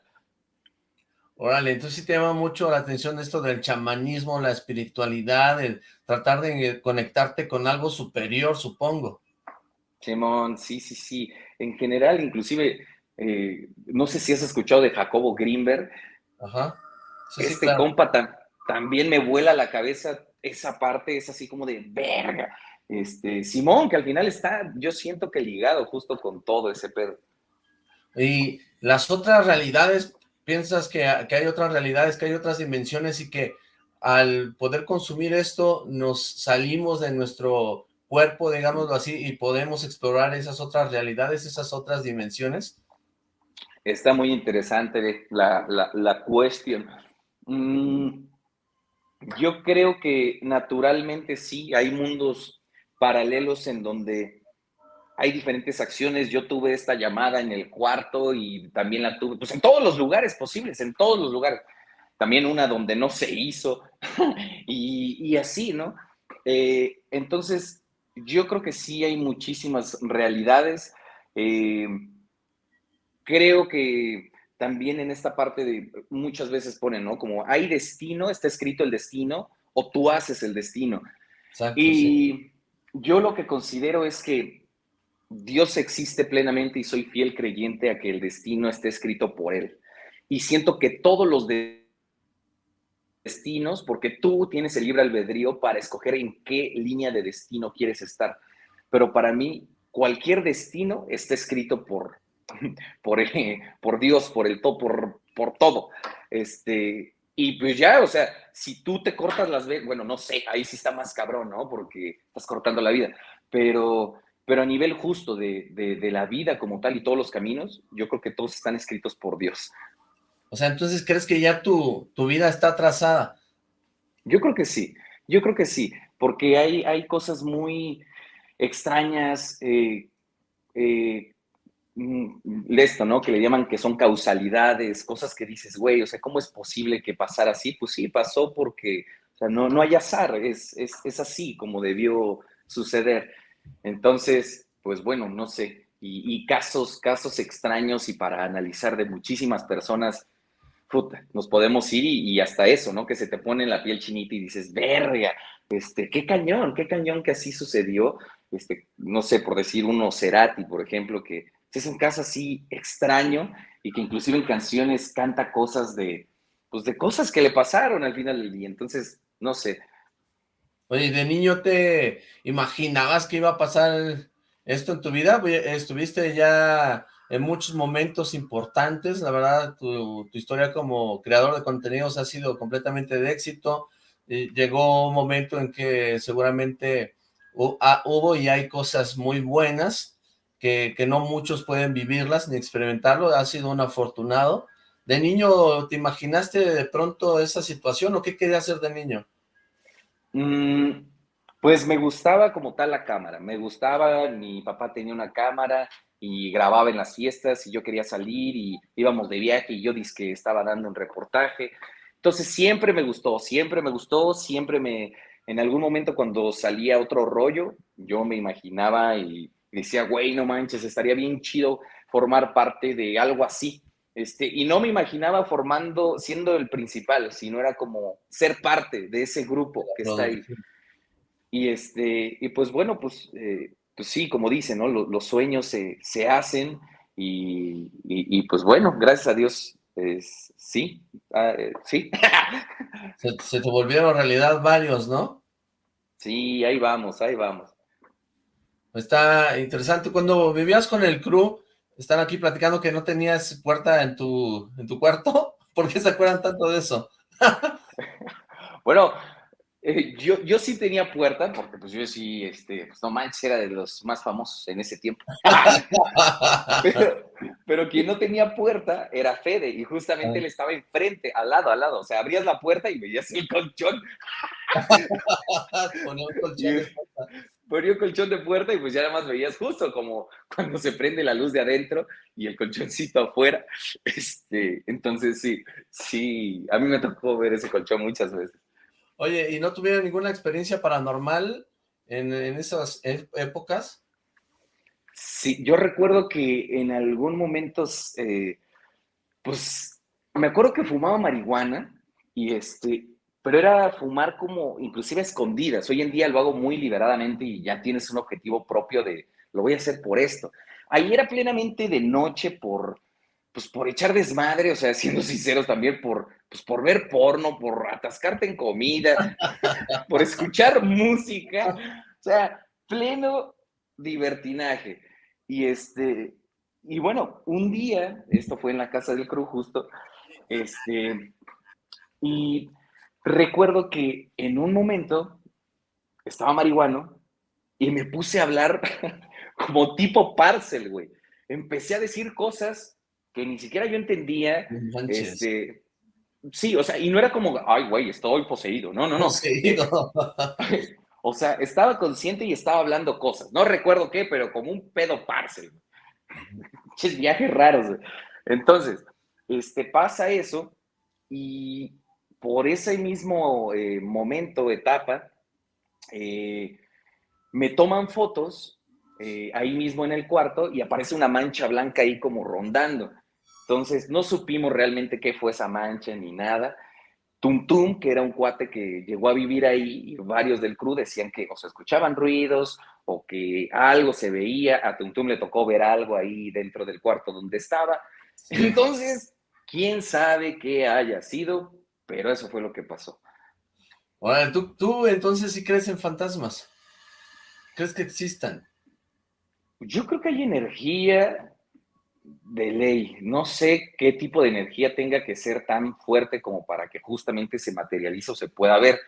Órale, entonces sí te llama mucho la atención esto del chamanismo, la espiritualidad, el tratar de conectarte con algo superior, supongo. Simón, sí, sí, sí. En general, inclusive, eh, no sé si has escuchado de Jacobo Greenberg. Ajá. este compa también me vuela la cabeza esa parte, es así como de verga. Este, Simón, que al final está, yo siento que ligado justo con todo ese pedo. Y las otras realidades, piensas que, hay otras realidades, que hay otras dimensiones y que al poder consumir esto nos salimos de nuestro cuerpo, digámoslo así, y podemos explorar esas otras realidades, esas otras dimensiones? Está muy interesante la, la, cuestión. Mm, yo creo que naturalmente sí, hay mundos paralelos en donde hay diferentes acciones. Yo tuve esta llamada en el cuarto y también la tuve, pues en todos los lugares posibles, en todos los lugares. También una donde no se hizo y, así, ¿no? Eh, entonces, yo creo que sí hay muchísimas realidades. Eh, creo que también en esta parte de muchas veces ponen, ¿no? Como hay destino, está escrito el destino, o tú haces el destino. y yo lo que considero es que Dios existe plenamente y soy fiel creyente a que el destino esté escrito por Él. Y siento que todos los destinos, porque tú tienes el libre albedrío para escoger en qué línea de destino quieres estar. Pero para mí, cualquier destino está escrito por, por, por Dios, por el todo, por, por todo. Este, y pues ya, o sea, si tú te cortas las venas, bueno, no sé, ahí sí está más cabrón, ¿no? Porque estás cortando la vida. Pero, pero a nivel justo de, de, la vida como tal y todos los caminos, yo creo que todos están escritos por Dios. O sea, entonces, ¿crees que ya tu, tu vida está trazada? Yo creo que sí, yo creo que sí, porque hay, hay cosas muy extrañas, eh, eh, Mm, esto, ¿no? Que le llaman que son causalidades, cosas que dices, güey, o sea, ¿cómo es posible que pasara así? Pues sí, pasó porque, o sea, no, no hay azar, es, es, así como debió suceder. Entonces, pues bueno, no sé, y, casos, casos extraños y para analizar de muchísimas personas, nos podemos ir y, hasta eso, ¿no? Que se te pone en la piel chinita y dices, verga, este, qué cañón, qué cañón que así sucedió, este, no sé, por decir uno Cerati, por ejemplo, que es un caso así extraño y que inclusive en canciones canta cosas de, pues de cosas que le pasaron al final del día. Entonces, no sé. Oye, ¿de niño te imaginabas que iba a pasar esto en tu vida? Estuviste ya en muchos momentos importantes, la verdad, tu, historia como creador de contenidos ha sido completamente de éxito. llegó un momento en que seguramente hubo y hay cosas muy buenas, que, no muchos pueden vivirlas ni experimentarlo, ha sido un afortunado. ¿De niño te imaginaste de pronto esa situación o qué quería hacer de niño? Mm, pues me gustaba como tal la cámara, me gustaba, mi papá tenía una cámara y grababa en las fiestas y yo quería salir y íbamos de viaje y yo dije que estaba dando un reportaje. Entonces siempre me gustó, siempre me gustó, siempre me, en algún momento cuando salía otro rollo, yo me imaginaba y decía, güey, no manches, estaría bien chido formar parte de algo así. Este, y no me imaginaba formando, siendo el principal, sino era como ser parte de ese grupo que está ahí. Y, este, y pues bueno, pues, eh, pues sí, como dicen, ¿no? Los, sueños se, hacen y, pues bueno, gracias a Dios, sí, ah, eh, sí. se, se te volvieron realidad varios, ¿no? Sí, ahí vamos, ahí vamos. Está interesante. Cuando vivías con el crew, están aquí platicando que no tenías puerta en tu, en tu cuarto. ¿Por qué se acuerdan tanto de eso? bueno, Eh, yo, yo sí tenía puerta, porque pues yo sí, este, pues no manches, era de los más famosos en ese tiempo. pero, pero, quien no tenía puerta era Fede, y justamente él estaba enfrente, al lado, al lado. O sea, abrías la puerta y veías el colchón. Ponía un colchón de puerta. Ponía un colchón de puerta y pues ya nada más veías justo como cuando se prende la luz de adentro y el colchoncito afuera. Este, entonces sí, sí, a mí me tocó ver ese colchón muchas veces. Oye, ¿y no tuvieron ninguna experiencia paranormal en, esas e, épocas? Sí, yo recuerdo que en algún momento, eh, pues, me acuerdo que fumaba marihuana y este, pero era fumar como inclusive escondidas. Hoy en día lo hago muy liberadamente y ya tienes un objetivo propio de, lo voy a hacer por esto. Ahí era plenamente de noche por, pues por echar desmadre, o sea, siendo sinceros también, por, pues por ver porno, por atascarte en comida, por escuchar música, o sea, pleno divertinaje. Y este, y bueno, un día, esto fue en la casa del Cruz justo, este, y recuerdo que en un momento estaba marihuano y me puse a hablar como tipo parcel, güey. Empecé a decir cosas que ni siquiera yo entendía. Este, sí, o sea, y no era como, ay, güey, estoy poseído. No, no, no. Poseído. o sea, estaba consciente y estaba hablando cosas. No recuerdo qué, pero como un pedo parcel. Ches viajes raros. Entonces, este, pasa eso y por ese mismo eh, momento, etapa, eh, me toman fotos eh, ahí mismo en el cuarto y aparece una mancha blanca ahí como rondando. Entonces, no supimos realmente qué fue esa mancha ni nada. Tum Tum, que era un cuate que llegó a vivir ahí, y varios del crew decían que o se escuchaban ruidos o que algo se veía. A Tum Tum le tocó ver algo ahí dentro del cuarto donde estaba. Entonces, quién sabe qué haya sido, pero eso fue lo que pasó. Bueno, ¿tú, tú entonces sí crees en fantasmas? ¿Crees que existan? Yo creo que hay energía de ley. No sé qué tipo de energía tenga que ser tan fuerte como para que justamente se materialice o se pueda ver.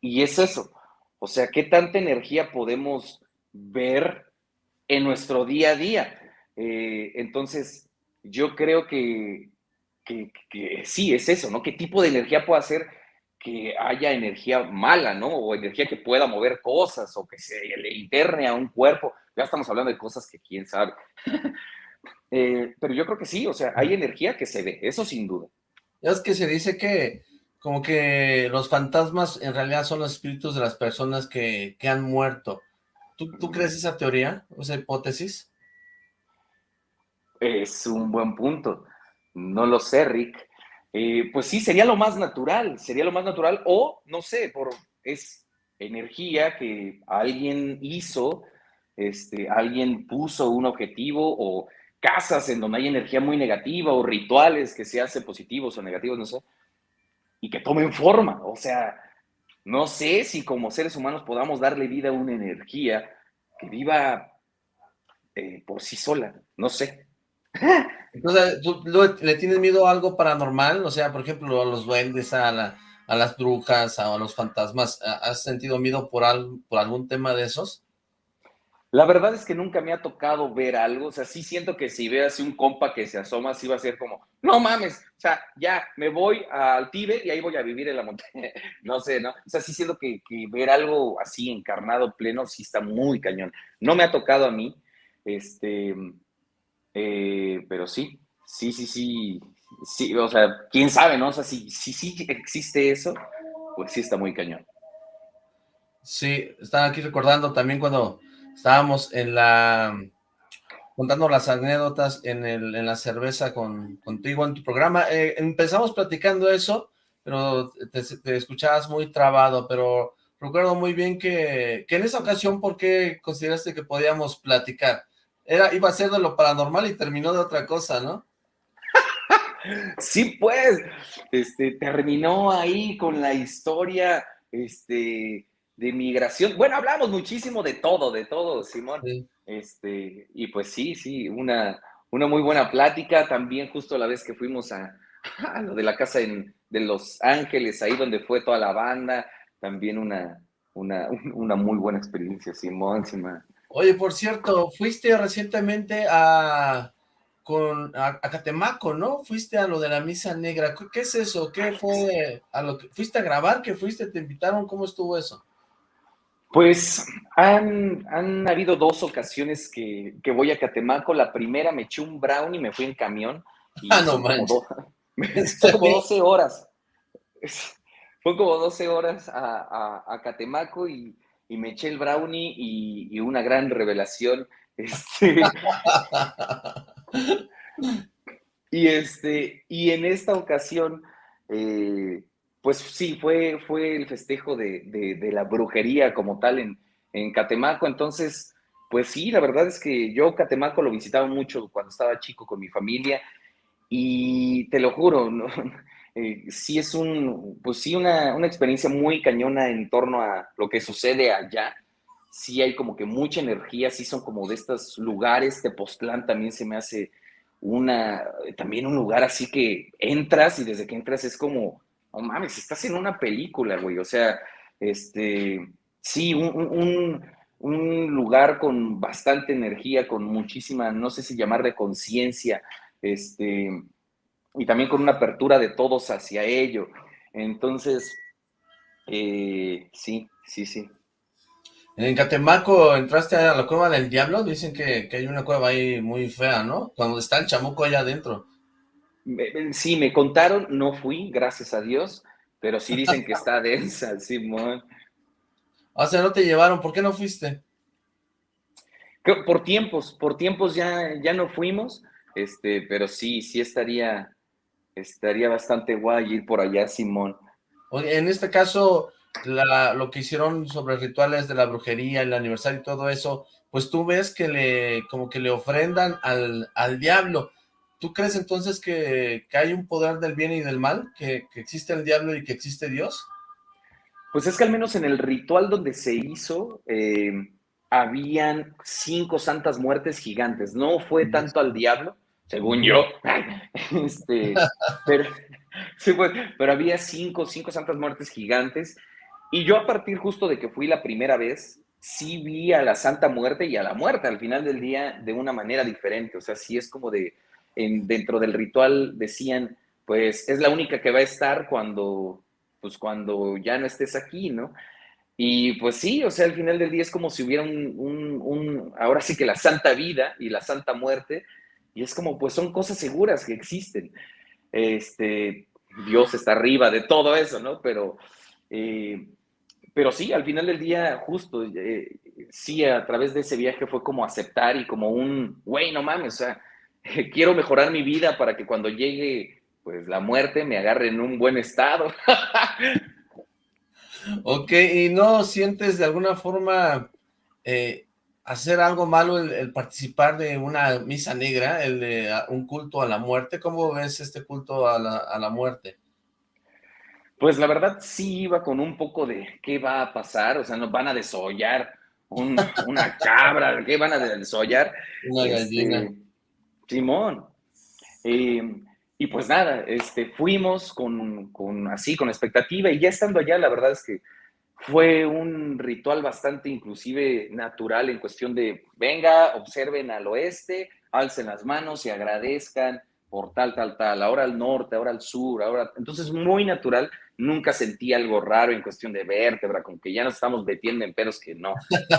Y es eso. O sea, ¿qué tanta energía podemos ver en nuestro día a día? Eh, entonces, yo creo que, que, sí, es eso, ¿no? ¿Qué tipo de energía puede hacer que haya energía mala, ¿no? O energía que pueda mover cosas o que se le interne a un cuerpo. Ya estamos hablando de cosas que quién sabe. Eh, pero yo creo que sí, o sea, hay energía que se ve, eso sin duda. Es que se dice que como que los fantasmas en realidad son los espíritus de las personas que, han muerto. ¿Tú, ¿Tú, crees esa teoría, esa hipótesis? Es un buen punto. No lo sé, Rick. Eh, pues sí, sería lo más natural, sería lo más natural, o no sé, por es energía que alguien hizo, este, alguien puso un objetivo o casas en donde hay energía muy negativa o rituales que se hacen positivos o negativos, no sé, y que tomen forma. O sea, no sé si como seres humanos podamos darle vida a una energía que viva eh, por sí sola, no sé. Entonces, ¿tú le tienes miedo a algo paranormal? O sea, por ejemplo, a los duendes, a, a las brujas, a, los fantasmas. ¿Has sentido miedo por, por algún tema de esos? La verdad es que nunca me ha tocado ver algo, o sea, sí siento que si veo así un compa que se asoma, sí va a ser como, no mames, o sea, ya me voy al Tíbet y ahí voy a vivir en la montaña, no sé, ¿no? O sea, sí siento que, ver algo así encarnado, pleno, sí está muy cañón. No me ha tocado a mí, este, eh, pero sí, sí, sí, sí, sí, o sea, quién sabe, ¿no? O sea, si sí, sí, existe eso, pues sí está muy cañón. Sí, estaba aquí recordando también cuando estábamos en la contando las anécdotas en, el, en la cerveza con, contigo en tu programa. Eh, empezamos platicando eso, pero te, escuchabas muy trabado, pero recuerdo muy bien que, que, en esa ocasión, ¿por qué consideraste que podíamos platicar? Era, iba a ser de lo paranormal y terminó de otra cosa, ¿no? sí, pues, este, terminó ahí con la historia, este, de migración. Bueno, hablamos muchísimo de todo, de todo, Simón. Este, y pues sí, sí, una, una muy buena plática. También justo la vez que fuimos a, lo de la casa en, de Los Ángeles, ahí donde fue toda la banda, también una, una, una muy buena experiencia, Simón, Simón. Oye, por cierto, fuiste recientemente a, con, a, Catemaco, ¿no? Fuiste a lo de la misa negra. ¿Qué, es eso? ¿Qué fue a lo que fuiste a grabar? ¿Qué fuiste? ¿Te invitaron? ¿Cómo estuvo eso? Pues han, han habido dos ocasiones que, que, voy a Catemaco. La primera me eché un brown y me fui en camión. Y ah, no manches. Fue como 12 horas. Fue como 12 horas a, a, Catemaco y, y, me eché el brownie y, y una gran revelación. Este, y, este, y en esta ocasión, eh, pues sí, fue, fue el festejo de, de, la brujería como tal en, en Catemaco. Entonces, pues sí, la verdad es que yo Catemaco lo visitaba mucho cuando estaba chico con mi familia y te lo juro, ¿no? Eh, sí es un, pues sí una, una, experiencia muy cañona en torno a lo que sucede allá. Sí hay como que mucha energía, sí son como de estos lugares, Tepoztlán también se me hace una, también un lugar así que entras y desde que entras es como, oh mames, estás en una película, güey, o sea, este, sí, un, lugar con bastante energía, con muchísima, no sé si llamar de conciencia, este, y también con una apertura de todos hacia ello. Entonces, eh, sí, sí, sí. En Catemaco entraste a la cueva del diablo, dicen que, hay una cueva ahí muy fea, ¿no? Cuando está el chamuco allá adentro. Sí, me contaron, no fui, gracias a Dios, pero sí dicen que está densa, Simón. O sea, no te llevaron, ¿por qué no fuiste? Por tiempos, por tiempos ya, ya no fuimos, este, pero sí, sí estaría, estaría bastante guay ir por allá, Simón. Oye, en este caso, lo que hicieron sobre rituales de la brujería, el aniversario y todo eso, pues tú ves que le, como que le ofrendan al, al diablo. ¿Tú crees entonces que, hay un poder del bien y del mal? ¿Que, existe el diablo y que existe Dios? Pues es que al menos en el ritual donde se hizo, eh, habían cinco santas muertes gigantes. No fue tanto al diablo, según yo. Este, pero, pero había cinco, cinco santas muertes gigantes. Y yo a partir justo de que fui la primera vez, sí vi a la Santa Muerte y a la muerte al final del día de una manera diferente. O sea, sí es como de, en, dentro del ritual decían, pues es la única que va a estar cuando, pues cuando ya no estés aquí, ¿no? Y pues sí, o sea, al final del día es como si hubiera un, un, ahora sí que la santa vida y la santa muerte, y es como, pues son cosas seguras que existen. Este, Dios está arriba de todo eso, ¿no? Pero, eh, pero sí, al final del día, justo, eh, sí, a través de ese viaje fue como aceptar y como un, güey, no mames, o sea, quiero mejorar mi vida para que cuando llegue, pues, la muerte me agarre en un buen estado. ok, ¿y no sientes de alguna forma eh, hacer algo malo el, participar de una misa negra, el de un culto a la muerte. ¿Cómo ves este culto a la, muerte? Pues la verdad sí iba con un poco de qué va a pasar, o sea, nos van a desollar una cabra, ¿qué van a desollar? Una este, gallina. Simón. Eh, y pues nada, este, fuimos con, con, así, con expectativa, y ya estando allá, la verdad es que fue un ritual bastante inclusive natural en cuestión de, venga, observen al oeste, alcen las manos y agradezcan por tal, tal, tal, ahora al norte, ahora al sur, ahora... Entonces, muy natural, nunca sentí algo raro en cuestión de vértebra, con que ya nos estamos metiendo en pedos que no.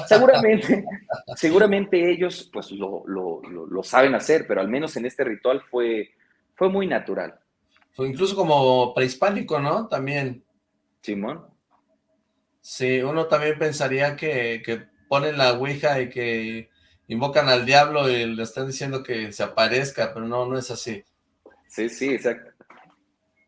Seguramente, seguramente ellos pues lo, lo, lo, saben hacer, pero al menos en este ritual fue, fue muy natural. Fue incluso como prehispánico, ¿no? También. Simón. Sí, uno también pensaría que, ponen la ouija y que invocan al diablo y le están diciendo que se aparezca, pero no, no es así. Sí, sí, exacto.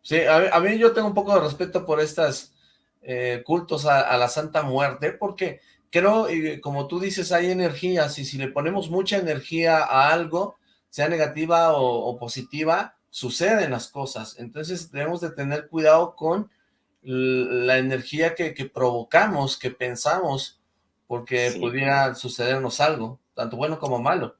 Sí, a, mí yo tengo un poco de respeto por estas eh, cultos a, la Santa Muerte, porque creo, y como tú dices, hay energías, y si le ponemos mucha energía a algo, sea negativa o, o positiva, suceden las cosas. Entonces debemos de tener cuidado con la energía que, provocamos, que pensamos, porque pudiera sucedernos algo, tanto bueno como malo.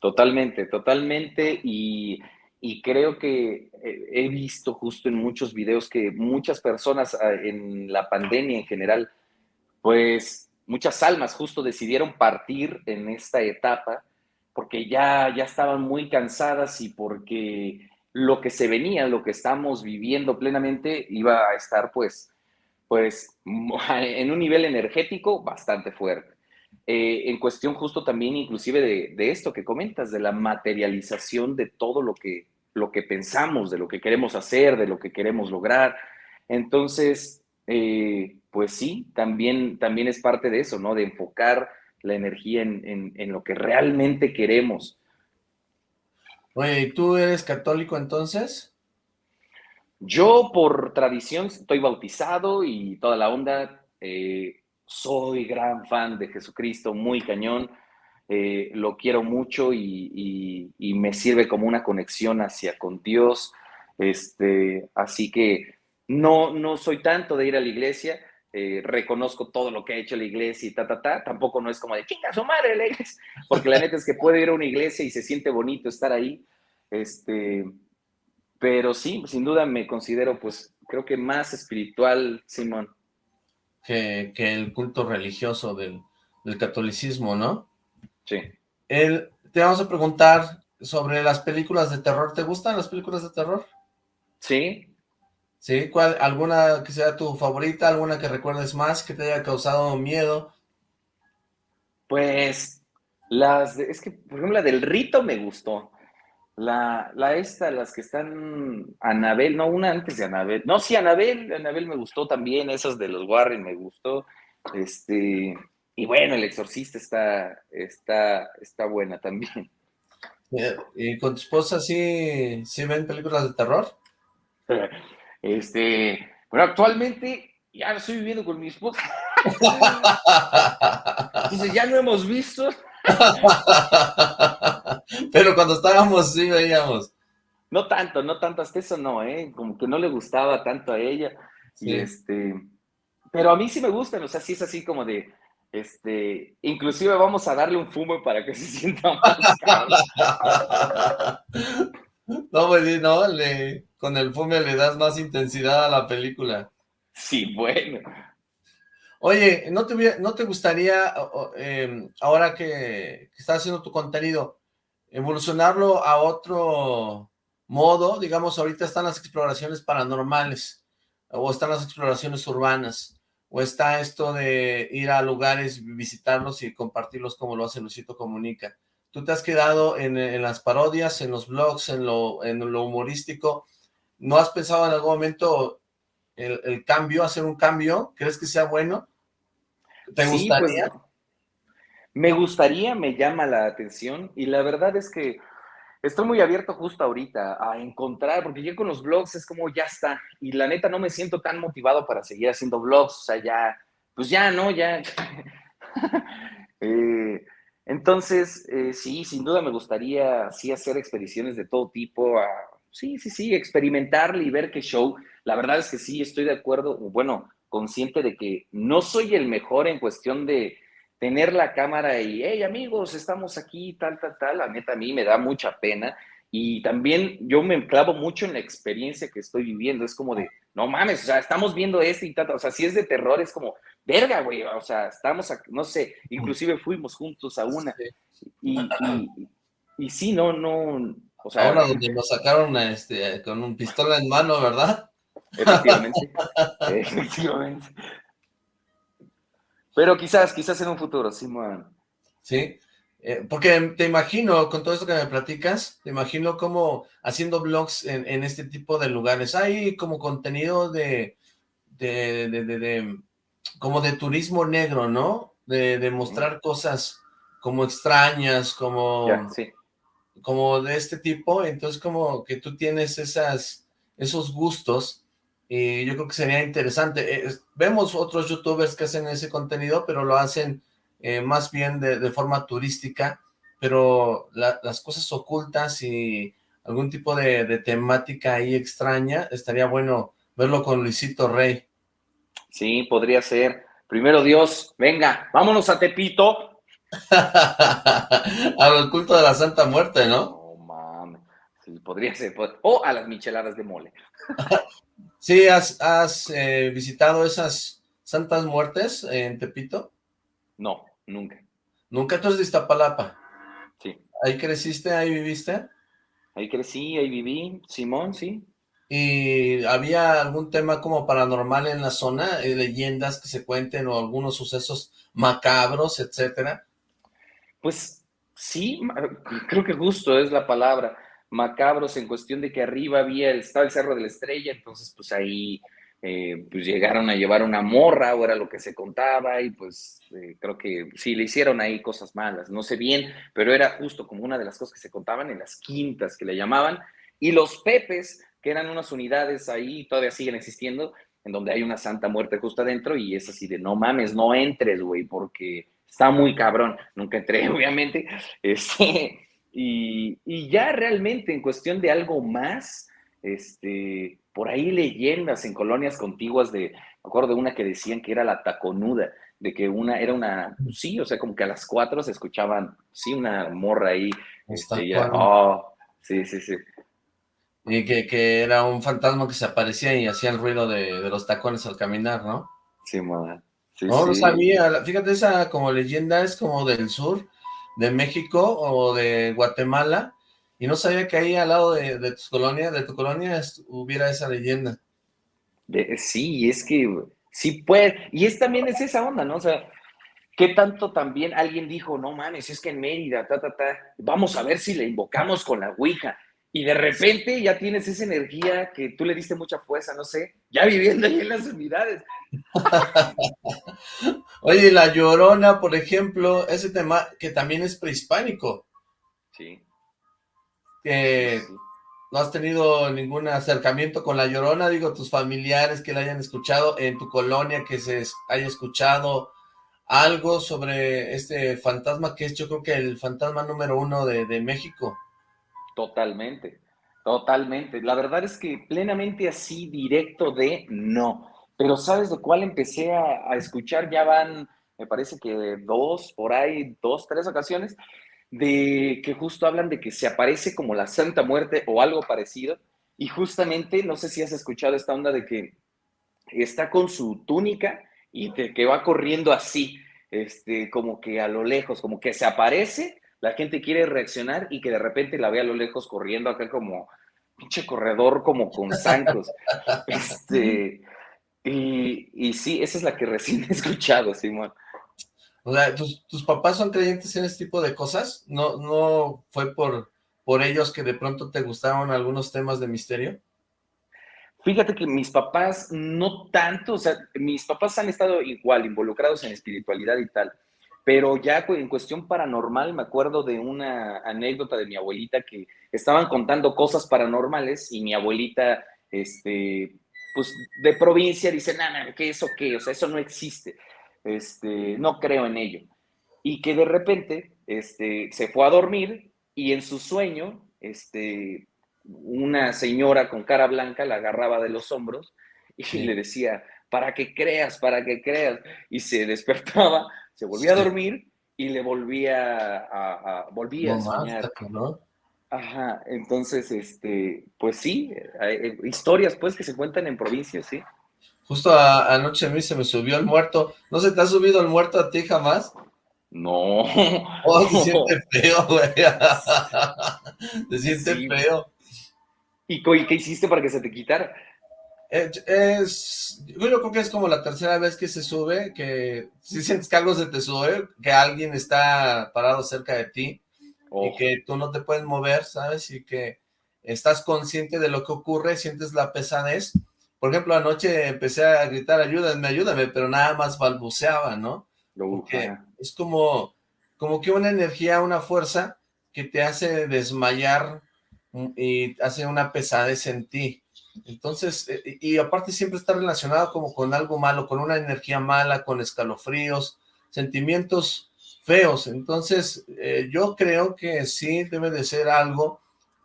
Totalmente, totalmente, y, y creo que eh, he visto justo en muchos videos que muchas personas ah, en la pandemia en general, pues muchas almas justo decidieron partir en esta etapa porque ya, ya estaban muy cansadas y porque lo que se venía, lo que estamos viviendo plenamente, iba a estar pues, pues en un nivel energético bastante fuerte. Eh, en cuestión justo también inclusive de, esto que comentas, de la materialización de todo lo que, lo que pensamos, de lo que queremos hacer, de lo que queremos lograr. Entonces, eh, pues sí, también, también es parte de eso, ¿no? De enfocar la energía en, en lo que realmente queremos. Oye, ¿y tú eres católico entonces? Yo por tradición estoy bautizado y toda la onda. Eh, soy gran fan de Jesucristo, muy cañón. Eh, lo quiero mucho y, me sirve como una conexión hacia con Dios. Este, así que no, no soy tanto de ir a la iglesia. Eh, reconozco todo lo que ha hecho la iglesia y ta, ta, ta. Tampoco no es como de chinga su madre la iglesia, porque la neta es que puede ir a una iglesia y se siente bonito estar ahí. Este, pero sí, sin duda me considero, pues, creo que más espiritual, Simón. Que, el culto religioso del, catolicismo, ¿no? Sí. El, te vamos a preguntar sobre las películas de terror. ¿Te gustan las películas de terror? Sí, ¿Sí? ¿Cuál, ¿Alguna que sea tu favorita? ¿Alguna que recuerdes más que te haya causado miedo? Pues, las es que, por ejemplo, la del rito me gustó. La, la esta, las que están Anabel, no, una antes de Anabel. No, sí, Anabel, Anabel me gustó también, esas de los Warren me gustó. Este, y bueno, El Exorcista está, está, está buena también. ¿Y con tu esposa sí, sí ven películas de terror? Este, bueno, actualmente ya estoy viviendo con mi esposa. Entonces ya no hemos visto. Pero cuando estábamos sí veíamos. No tanto, no tanto, hasta eso no, ¿eh? Como que no le gustaba tanto a ella. Y este, pero a mí sí me gustan, o sea, sí es así como de, este, inclusive vamos a darle un fumo para que se sienta más No, pues no, le, con el fume le das más intensidad a la película. Sí, bueno. Oye, ¿no te, no te gustaría, em, ahora que, estás haciendo tu contenido, evolucionarlo a otro modo? Digamos, ahorita están las exploraciones paranormales, o están las exploraciones urbanas, o está esto de ir a lugares, visitarlos y compartirlos como lo hace Lucito Comunica. Tú te has quedado en, las parodias, en los blogs, en lo, en lo humorístico, ¿No has pensado en algún momento el, cambio, hacer un cambio? ¿Crees que sea bueno? ¿Te pues, gustaría? me gustaría, me llama la atención y la verdad es que estoy muy abierto justo ahorita a encontrar, porque yo con los blogs es como ya está y la neta no me siento tan motivado para seguir haciendo blogs, o sea, ya, pues ya, ¿no? Ya. Eh, entonces, eh, sí, sin duda me gustaría sí hacer expediciones de todo tipo sí, sí, sí, experimentarle y ver qué show. La verdad es que sí, estoy de acuerdo, bueno, consciente de que no soy el mejor en cuestión de tener la cámara y, hey amigos, estamos aquí, tal, tal, tal. La neta, a mí me da mucha pena. Y también yo me clavo mucho en la experiencia que estoy viviendo. Es como de, no mames, o sea, estamos viendo esto y tal. O sea, si es de terror, es como, verga, güey. O sea, estamos, no sé, inclusive fuimos juntos a una. Y, y, y sí, no, no, Ahora donde nos sacaron este, con un pistola en mano, ¿verdad? Efectivamente. efectivamente. Pero quizás, quizás en un futuro, sí, Sí, eh, porque te imagino, con todo esto que me platicas, te imagino como haciendo blogs en, este tipo de lugares. Hay como contenido de, de, de, de, como de turismo negro, ¿no? De, mostrar cosas como extrañas, como... sí. como de este tipo, entonces como que tú tienes esas, esos gustos y yo creo que sería interesante. Eh, vemos otros youtubers que hacen ese contenido, pero lo hacen eh, más bien de, forma turística, pero las cosas ocultas y algún tipo de, de, temática ahí extraña, estaría bueno verlo con Luisito Rey. Sí, podría ser. Primero Dios, venga, vámonos a Tepito, Al culto de la Santa Muerte, ¿no? No mames. Sí, podría ser. O a las micheladas de mole. sí, ¿has, eh, visitado esas santas muertes en Tepito? No, nunca. ¿Nunca tú eres de Iztapalapa? Sí. ¿Ahí creciste, ahí viviste? Ahí crecí, ahí viví, Simón, sí. ¿Y había algún tema como paranormal en la zona? Eh, ¿Leyendas que se cuenten o algunos sucesos macabros, etcétera? Pues sí, creo que justo es la palabra. Macabros en cuestión de que arriba había, estaba el Cerro de la Estrella, entonces pues ahí eh, pues llegaron a llevar una morra, o era lo que se contaba, y pues eh, creo que sí, le hicieron ahí cosas malas, no sé bien, pero era justo como una de las cosas que se contaban en las quintas que le llamaban, y los Pepes, que eran unas unidades ahí, todavía siguen existiendo, en donde hay una santa muerte justo adentro y es así de no mames, no entres, güey, porque está muy cabrón. Nunca entré, obviamente. Este, y, y, ya realmente en cuestión de algo más, este, por ahí leyendas en colonias contiguas de, me acuerdo de una que decían que era la taconuda, de que una era una, sí, o sea, como que a las cuatro se escuchaban, sí, una morra ahí. Este, ya, oh, sí, sí, sí. Y que, era un fantasma que se aparecía y hacía el ruido de, los tacones al caminar, ¿no? Sí, moda. no, no sabía. Fíjate, esa como leyenda es como del sur de México o de Guatemala. Y no sabía que ahí al lado de, tus colonias, de tu colonia, hubiera esa leyenda. sí, es que sí puede. Y es también es esa onda, ¿no? O sea, ¿qué tanto también alguien dijo, no mames, es que en Mérida, ta, ta, ta, vamos a ver si le invocamos con la Ouija? Y de repente ya tienes esa energía que tú le diste mucha fuerza, no sé, ya viviendo ahí en las unidades. Oye, La Llorona, por ejemplo, ese tema que también es prehispánico. Sí. Que no has tenido ningún acercamiento con La Llorona, digo, tus familiares que la hayan escuchado, en tu colonia que se haya escuchado algo sobre este fantasma que es yo creo que el fantasma número uno de, de México. Totalmente, totalmente. La verdad es que plenamente así, directo de no. Pero ¿sabes de cuál empecé a, escuchar? Ya van, me parece que dos, por ahí, dos, tres ocasiones, de que justo hablan de que se aparece como la Santa Muerte o algo parecido. Y justamente, no sé si has escuchado esta onda de que está con su túnica y que va corriendo así, este, como que a lo lejos, como que se aparece la gente quiere reaccionar y que de repente la vea a lo lejos corriendo acá como pinche corredor como con zancos. este, y, y, sí, esa es la que recién he escuchado, Simón. O sea, ¿tus, papás son creyentes en este tipo de cosas? ¿No, no fue por, por ellos que de pronto te gustaron algunos temas de misterio? Fíjate que mis papás no tanto, o sea, mis papás han estado igual involucrados en espiritualidad y tal, pero ya en cuestión paranormal, me acuerdo de una anécdota de mi abuelita que estaban contando cosas paranormales y mi abuelita, este, pues de provincia, dice, nada, ¿qué eso qué? O sea, eso no existe. Este, no creo en ello. Y que de repente, este, se fue a dormir y en su sueño, este, una señora con cara blanca la agarraba de los hombros y le decía, para que creas, para que creas. Y se despertaba se volvía a dormir y le volvía a, volvía a soñar. ¿no? Ajá, entonces, este, pues sí, hay, historias pues que se cuentan en provincias, sí. Justo anoche a mí se me subió el muerto. ¿No se te ha subido el muerto a ti jamás? No. Oh, se siente feo, güey. se siente feo. ¿Y qué hiciste para que se te quitara? Es, yo creo que es como la tercera vez que se sube, que si sientes que algo se te sube, que alguien está parado cerca de ti y que tú no te puedes mover, ¿sabes? Y que estás consciente de lo que ocurre, sientes la pesadez. Por ejemplo, anoche empecé a gritar, ayúdame, ayúdame, pero nada más balbuceaba, ¿no? Porque es como, como que una energía, una fuerza que te hace desmayar y hace una pesadez en ti. Entonces, eh, y aparte siempre está relacionado como con algo malo, con una energía mala, con escalofríos, sentimientos feos. Entonces, eh, yo creo que sí debe de ser algo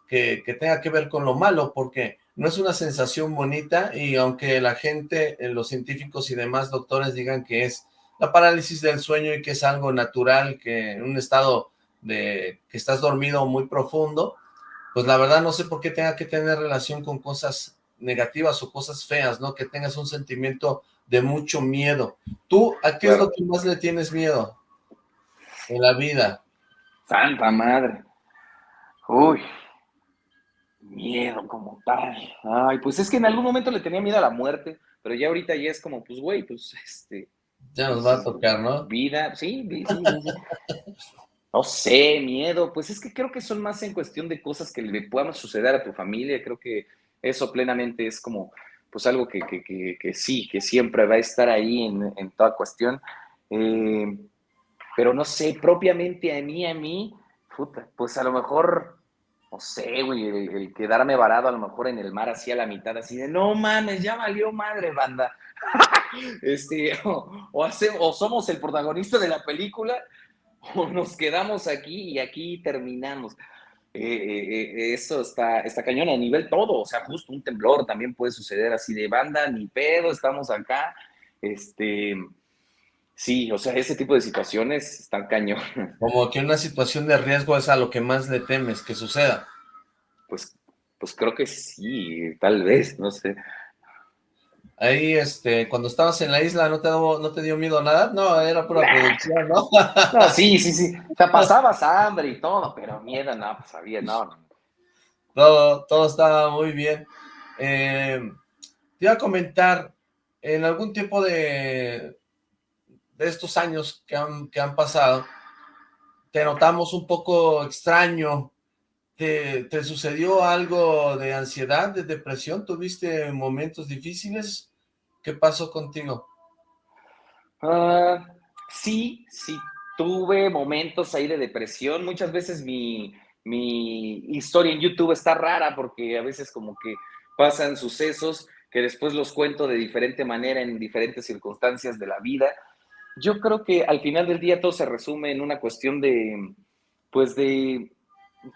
que, tenga que ver con lo malo, porque no es una sensación bonita y aunque la gente, eh, los científicos y demás doctores digan que es la parálisis del sueño y que es algo natural, que en un estado de que estás dormido muy profundo, pues la verdad no sé por qué tenga que tener relación con cosas negativas o cosas feas, ¿no? Que tengas un sentimiento de mucho miedo. ¿Tú a qué es lo que más le tienes miedo en la vida? Santa madre. Uy, miedo como tal. Ay, pues es que en algún momento le tenía miedo a la muerte, pero ya ahorita ya es como, pues güey, pues este... Ya nos va a tocar, ¿no? Vida, sí, sí, sí. No sé, miedo, pues es que creo que son más en cuestión de cosas que le puedan suceder a tu familia, creo que eso plenamente es como, pues algo que, sí, que siempre va a estar ahí en, toda cuestión. Eh, pero no sé, propiamente a mí, a mí, pues a lo mejor, no sé, güey, el, quedarme varado a lo mejor en el mar así a la mitad, así de, no mames, ya valió madre, banda. este, o, o somos el protagonista de la película o nos quedamos aquí y aquí terminamos. Eh, eh, eh, eso está, está cañón a nivel todo, o sea, justo un temblor también puede suceder así de banda, ni pedo, estamos acá. Este, sí, o sea, ese tipo de situaciones están cañón. Como que una situación de riesgo es a lo que más le temes que suceda. Pues, pues creo que sí, tal vez, no sé. Ahí, este, cuando estabas en la isla, ¿no te, no te dio miedo nada? No, era pura producción, ¿no? no, sí, sí, sí. Sea, pasabas hambre y todo, pero miedo no, pues había, no. Todo, todo estaba muy bien. Eh, te iba a comentar, en algún tiempo de, de estos años que han, que han pasado, te notamos un poco extraño. ¿Te, ¿Te sucedió algo de ansiedad, de depresión? ¿Tuviste momentos difíciles? ¿Qué pasó contigo? Ah, sí, sí, tuve momentos ahí de depresión. Muchas veces mi, historia en YouTube está rara porque a veces como que pasan sucesos que después los cuento de diferente manera en diferentes circunstancias de la vida. Yo creo que al final del día todo se resume en una cuestión de, pues de,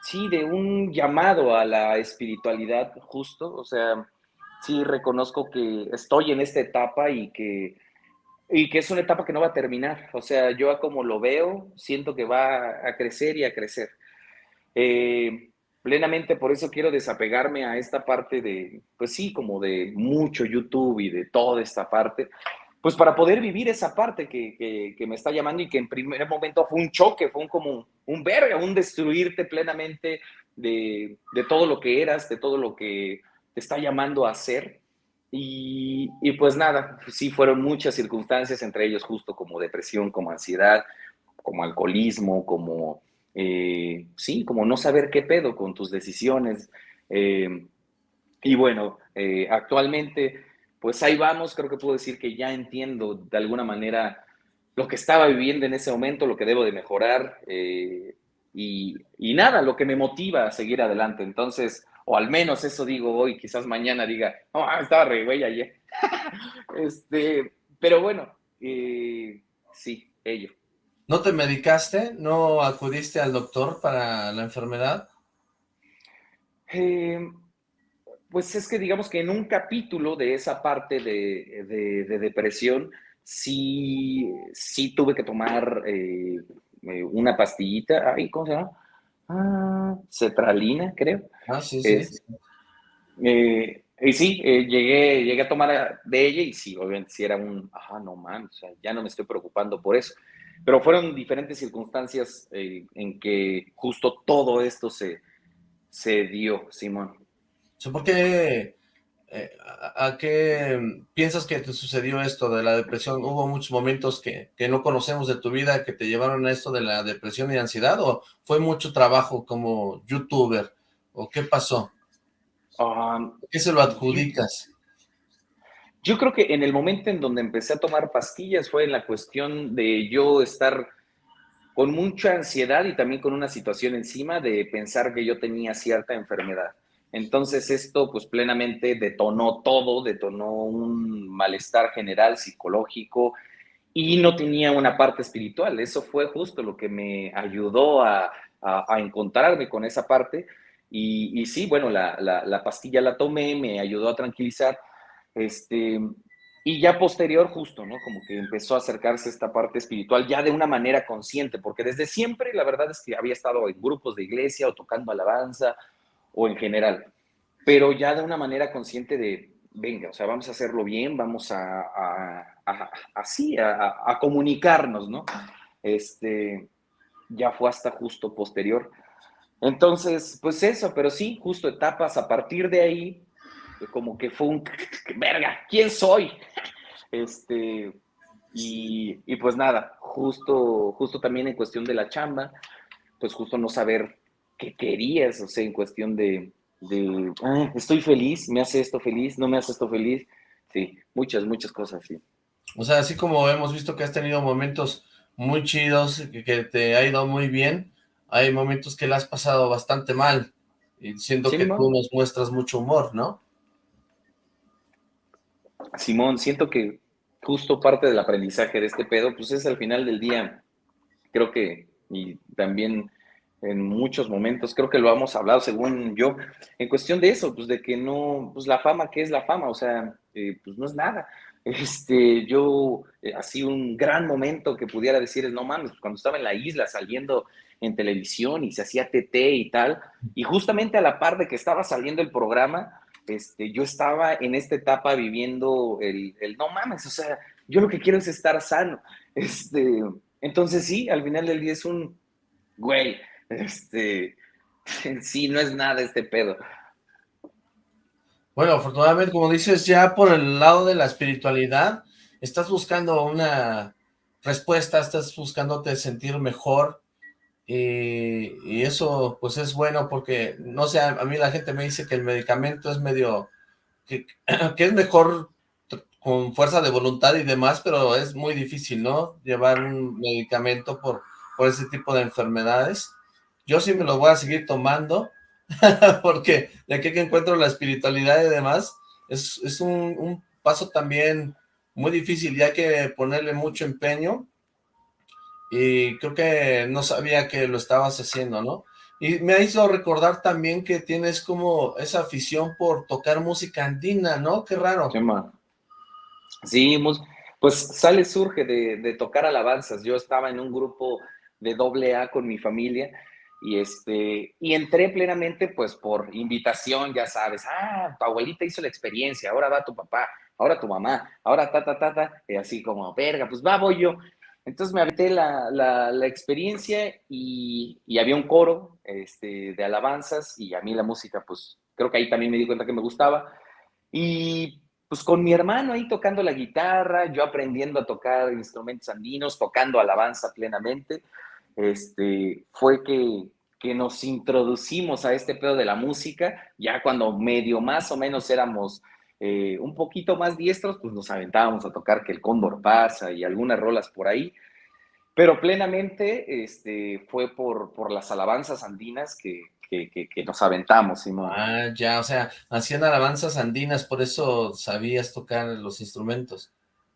sí, de un llamado a la espiritualidad justo, o sea, sí reconozco que estoy en esta etapa y que, y que es una etapa que no va a terminar. O sea, yo como lo veo, siento que va a crecer y a crecer. Eh, plenamente por eso quiero desapegarme a esta parte de, pues sí, como de mucho YouTube y de toda esta parte, pues para poder vivir esa parte que, que, me está llamando y que en primer momento fue un choque, fue un, como un verga, un destruirte plenamente de, de todo lo que eras, de todo lo que te está llamando a hacer. Y, pues nada, sí fueron muchas circunstancias, entre ellos justo como depresión, como ansiedad, como alcoholismo, como, eh, sí, como no saber qué pedo con tus decisiones. Eh, y bueno, eh, actualmente, pues ahí vamos, creo que puedo decir que ya entiendo de alguna manera lo que estaba viviendo en ese momento, lo que debo de mejorar y, y, nada, lo que me motiva a seguir adelante. Entonces, o al menos eso digo hoy, quizás mañana diga, no, ah, estaba re güey ayer. este, pero bueno, eh, sí, ello. ¿No te medicaste? ¿No acudiste al doctor para la enfermedad? Eh, pues es que digamos que en un capítulo de esa parte de, depresión, sí, sí tuve que tomar eh, una pastillita, ay, ¿cómo se llama? Ah, cetralina, creo. Ah, sí, sí. Eh, y sí, eh, llegué, llegué a tomar de ella y sí, obviamente sí era un, ajá, no man, o sea, ya no me estoy preocupando por eso. Pero fueron diferentes circunstancias eh, en que justo todo esto se, se dio, Simón. ¿Por qué eh, ¿a, qué piensas que te sucedió esto de la depresión? ¿Hubo muchos momentos que, no conocemos de tu vida que te llevaron a esto de la depresión y ansiedad? ¿O fue mucho trabajo como youtuber? ¿O qué pasó? Um, ¿Qué se lo adjudicas? Yo creo que en el momento en donde empecé a tomar pastillas fue en la cuestión de yo estar con mucha ansiedad y también con una situación encima de pensar que yo tenía cierta enfermedad. Entonces esto pues plenamente detonó todo, detonó un malestar general psicológico y no tenía una parte espiritual. Eso fue justo lo que me ayudó a, encontrarme con esa parte. Y, sí, bueno, la, pastilla la tomé, me ayudó a tranquilizar. Este, y ya posterior, justo, ¿no? Como que empezó a acercarse esta parte espiritual ya de una manera consciente, porque desde siempre la verdad es que había estado en grupos de iglesia o tocando alabanza o en general, pero ya de una manera consciente de, venga, o sea, vamos a hacerlo bien, vamos a, así, a, comunicarnos, ¿no? Este, ya fue hasta justo posterior. Entonces, pues eso, pero sí, justo etapas a partir de ahí, como que fue un, verga, ¿quién soy? Este, y, y, pues nada, justo, justo también en cuestión de la chamba, pues justo no saber querías, o sea, en cuestión de, de ah, estoy feliz, me hace esto feliz, no me hace esto feliz, sí, muchas, muchas cosas, sí. O sea, así como hemos visto que has tenido momentos muy chidos, que, te ha ido muy bien, hay momentos que le has pasado bastante mal, y siento que tú nos muestras mucho humor, ¿no? Simón, siento que justo parte del aprendizaje de este pedo, pues es al final del día, creo que, y también en muchos momentos, creo que lo hemos hablado según yo, en cuestión de eso, pues de que no, pues la fama, ¿qué es la fama? O sea, eh, pues no es nada. Este, yo, eh, así un gran momento que pudiera decir es, no mames, cuando estaba en la isla saliendo en televisión y se hacía TT y tal, y justamente a la par de que estaba saliendo el programa, este, yo estaba en esta etapa viviendo el, el no mames, o sea, yo lo que quiero es estar sano. Este, entonces sí, al final del día es un, güey, este, sí, no es nada este pedo. Bueno, afortunadamente, como dices, ya por el lado de la espiritualidad, estás buscando una respuesta, estás buscándote sentir mejor, y, eso pues es bueno porque, no sé, a mí la gente me dice que el medicamento es medio, que, que es mejor con fuerza de voluntad y demás, pero es muy difícil, ¿no? Llevar un medicamento por, por ese tipo de enfermedades. Yo sí me lo voy a seguir tomando, porque de aquí que encuentro la espiritualidad y demás, es, es un, un, paso también muy difícil y hay que ponerle mucho empeño, y creo que no sabía que lo estabas haciendo, ¿no? Y me hizo recordar también que tienes como esa afición por tocar música andina, ¿no? Qué raro. Sí, pues sale, surge de, de tocar alabanzas. Yo estaba en un grupo de doble A con mi familia, y, este, y entré plenamente pues por invitación, ya sabes, ah, tu abuelita hizo la experiencia, ahora va tu papá, ahora tu mamá, ahora ta, ta, ta, ta, y así como, verga, pues va, voy yo. Entonces me aventé la, la, la experiencia y, y, había un coro este, de alabanzas y a mí la música, pues creo que ahí también me di cuenta que me gustaba. Y pues con mi hermano ahí tocando la guitarra, yo aprendiendo a tocar instrumentos andinos, tocando alabanza plenamente este, fue que, que nos introducimos a este pedo de la música, ya cuando medio más o menos éramos eh, un poquito más diestros, pues nos aventábamos a tocar que el Cóndor pasa y algunas rolas por ahí, pero plenamente este, fue por, por las alabanzas andinas que, que, que, nos aventamos, Simón. Ah, ya, o sea, hacían alabanzas andinas, por eso sabías tocar los instrumentos.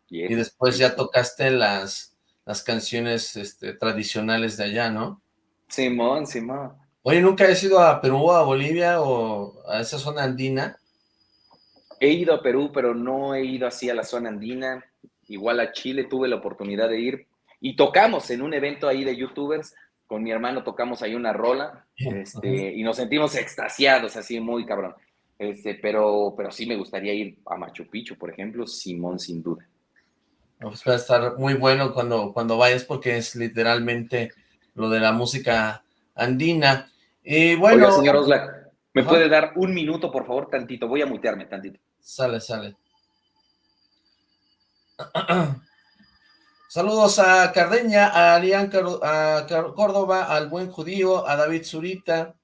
y después ya tocaste las, las canciones este, tradicionales de allá, ¿no? Simón, Simón. Oye, ¿nunca has ido a Perú, a Bolivia o a esa zona andina? He ido a Perú, pero no he ido así a la zona andina. Igual a Chile tuve la oportunidad de ir y tocamos en un evento ahí de youtubers. Con mi hermano tocamos ahí una rola este, y nos sentimos extasiados, así muy cabrón. Este, pero, pero sí me gustaría ir a Machu Picchu, por ejemplo, Simón, sin duda. Pues va a estar muy bueno cuando, cuando vayas porque es literalmente lo de la música andina. Y bueno... Oiga, señor Oslac, ¿me puede dar un minuto, por favor, tantito? Voy a mutearme tantito. Sale, sale. Saludos a Cardeña, a Arián a Córdoba, al Buen Judío, a David Zurita,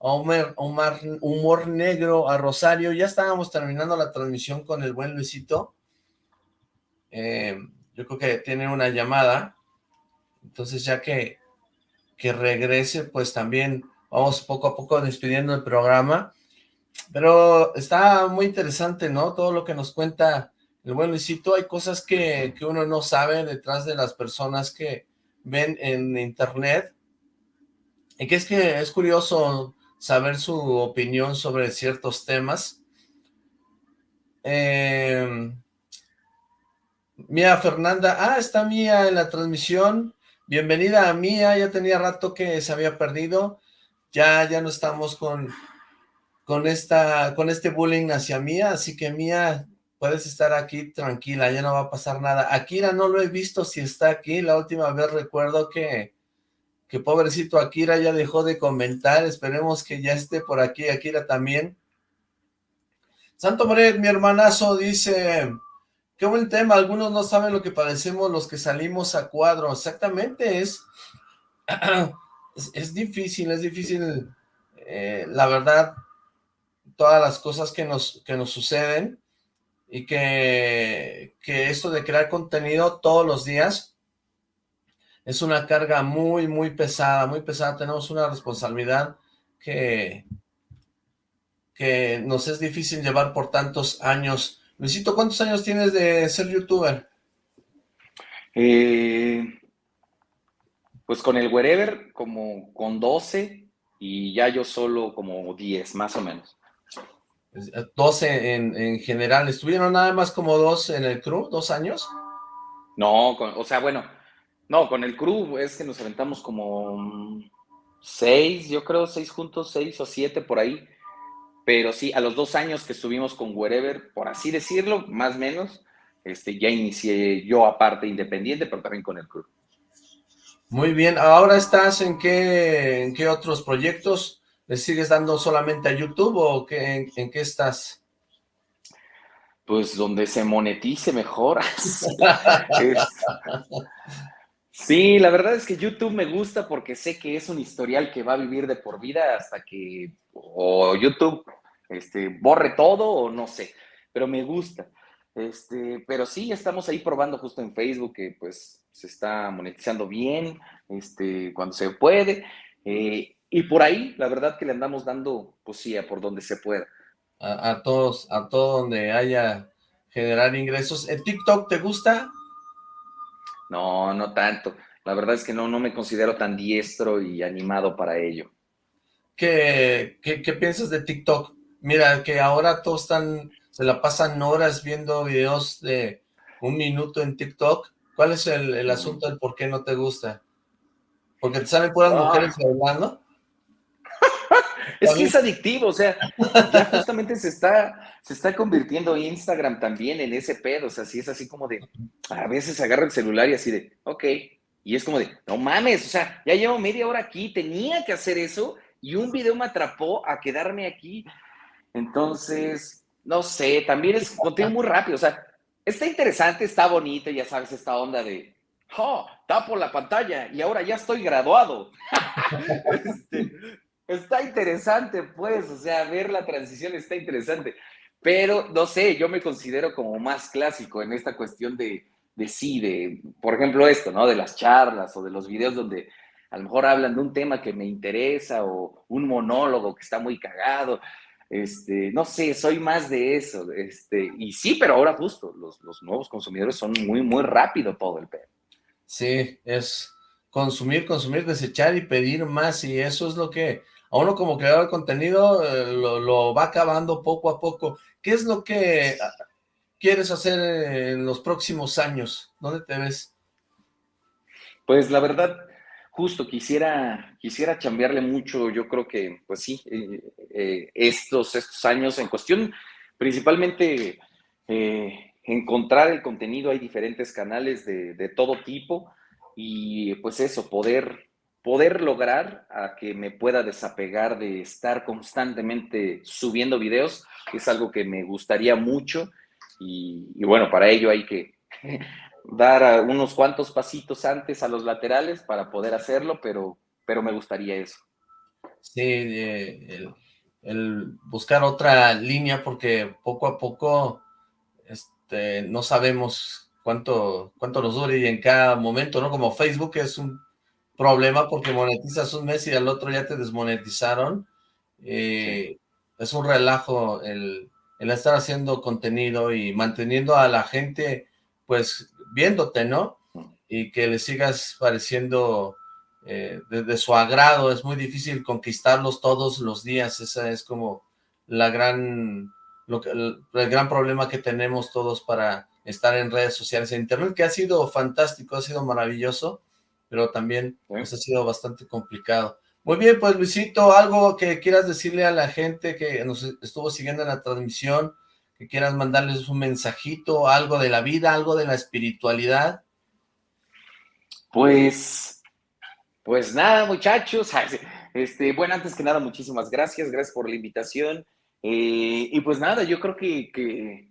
a Omar, Omar, Humor Negro, a Rosario. Ya estábamos terminando la transmisión con el buen Luisito. Eh, yo creo que tiene una llamada, entonces ya que, que regrese, pues también vamos poco a poco despidiendo el programa, pero está muy interesante, ¿no? Todo lo que nos cuenta el buen Luisito, hay cosas que, que uno no sabe detrás de las personas que ven en internet, y que es que es curioso saber su opinión sobre ciertos temas. Eh, Mía Fernanda, ah, está Mía en la transmisión, bienvenida a Mía, ya tenía rato que se había perdido, ya, ya no estamos con, con esta, con este bullying hacia Mía, así que Mía, puedes estar aquí tranquila, ya no va a pasar nada. Akira no lo he visto si está aquí, la última vez recuerdo que, que pobrecito Akira ya dejó de comentar, esperemos que ya esté por aquí, Akira también. Santo Moret, mi hermanazo, dice, qué buen tema, algunos no saben lo que padecemos los que salimos a cuadro, exactamente, es, es, difícil, es difícil, eh, la verdad, todas las cosas que nos, que nos suceden, y que, que esto de crear contenido todos los días es una carga muy, muy pesada, muy pesada, tenemos una responsabilidad que, que nos es difícil llevar por tantos años. Luisito, ¿cuántos años tienes de ser youtuber? Eh, pues con el Wherever como con 12 y ya yo solo como 10 más o menos. 12 en, en general, ¿estuvieron nada más como dos en el crew, dos años? No, o sea, bueno, no, con el crew es que nos aventamos como seis, yo creo, seis juntos, seis o siete por ahí. Pero sí, a los dos años que estuvimos con Wherever, por así decirlo, más o menos, este, ya inicié yo aparte independiente, pero también con el crew. Muy bien, ¿ahora estás en qué, en qué otros proyectos? ¿Le sigues dando solamente a YouTube o qué, en, qué estás? Pues donde se monetice mejor. sí, la verdad es que YouTube me gusta porque sé que es un historial que va a vivir de por vida hasta que o YouTube este, borre todo o no sé, pero me gusta. Este, pero sí, estamos ahí probando justo en Facebook que pues se está monetizando bien, este, cuando se puede. Eh, y por ahí, la verdad que le andamos dando, pues sí, por donde se pueda. A, todos, a todo donde haya generar ingresos. ¿El TikTok te gusta? No, no tanto. La verdad es que no, no me considero tan diestro y animado para ello. ¿Qué, qué, piensas de TikTok? Mira, que ahora todos están, se la pasan horas viendo videos de un minuto en TikTok. ¿Cuál es el, el asunto del por qué no te gusta? ¿Porque te salen puras ah. mujeres hablando? Es que es adictivo, o sea, ya justamente se está, se está convirtiendo Instagram también en ese pedo, o sea, si es así como de, a veces agarra el celular y así de, ok, y es como de, no mames, o sea, ya llevo media hora aquí, tenía que hacer eso, y un video me atrapó a quedarme aquí, entonces, no sé, también es contenido muy rápido, o sea, está interesante, está bonito, ya sabes, esta onda de, oh, tapo la pantalla y ahora ya estoy graduado. este, está interesante, pues, o sea, ver la transición está interesante. Pero, no sé, yo me considero como más clásico en esta cuestión de, de sí, de, por ejemplo, esto, ¿no? De las charlas o de los videos donde a lo mejor hablan de un tema que me interesa o un monólogo que está muy cagado. Este, no sé, soy más de eso. Este, y sí, pero ahora justo, los, los nuevos consumidores son muy, muy rápido todo el pedo. Sí, es consumir, consumir, desechar y pedir más y eso es lo que a uno como creador de contenido eh, lo, va acabando poco a poco. ¿Qué es lo que ah, quieres hacer en los próximos años? ¿Dónde te ves? Pues la verdad, justo quisiera, quisiera chambearle mucho, yo creo que, pues sí, eh, eh, estos, estos años en cuestión, principalmente encontrar el contenido, hay diferentes canales de, de todo tipo, y pues eso, poder poder lograr a que me pueda desapegar de estar constantemente subiendo videos, es algo que me gustaría mucho y, bueno, para ello hay que dar unos cuantos pasitos antes a los laterales para poder hacerlo, pero, pero me gustaría eso. Sí, eh, el, buscar otra línea porque poco a poco este, no sabemos cuánto, cuánto nos dure y en cada momento, ¿no? Como Facebook es un problema porque monetizas un mes y al otro ya te desmonetizaron. Eh, es un relajo el, estar haciendo contenido y manteniendo a la gente, pues, viéndote, ¿no? Y que le sigas pareciendo eh, de, su agrado. Es muy difícil conquistarlos todos los días. Esa es como la gran, lo que, el, el gran problema que tenemos todos para estar en redes sociales e internet, que ha sido fantástico, ha sido maravilloso, pero también pues, ha sido bastante complicado. Muy bien, pues Luisito, algo que quieras decirle a la gente que nos estuvo siguiendo en la transmisión, que quieras mandarles un mensajito, algo de la vida, algo de la espiritualidad. Pues, pues nada, muchachos. Este, bueno, antes que nada, muchísimas gracias, gracias por la invitación. Eh, y pues nada, yo creo que, que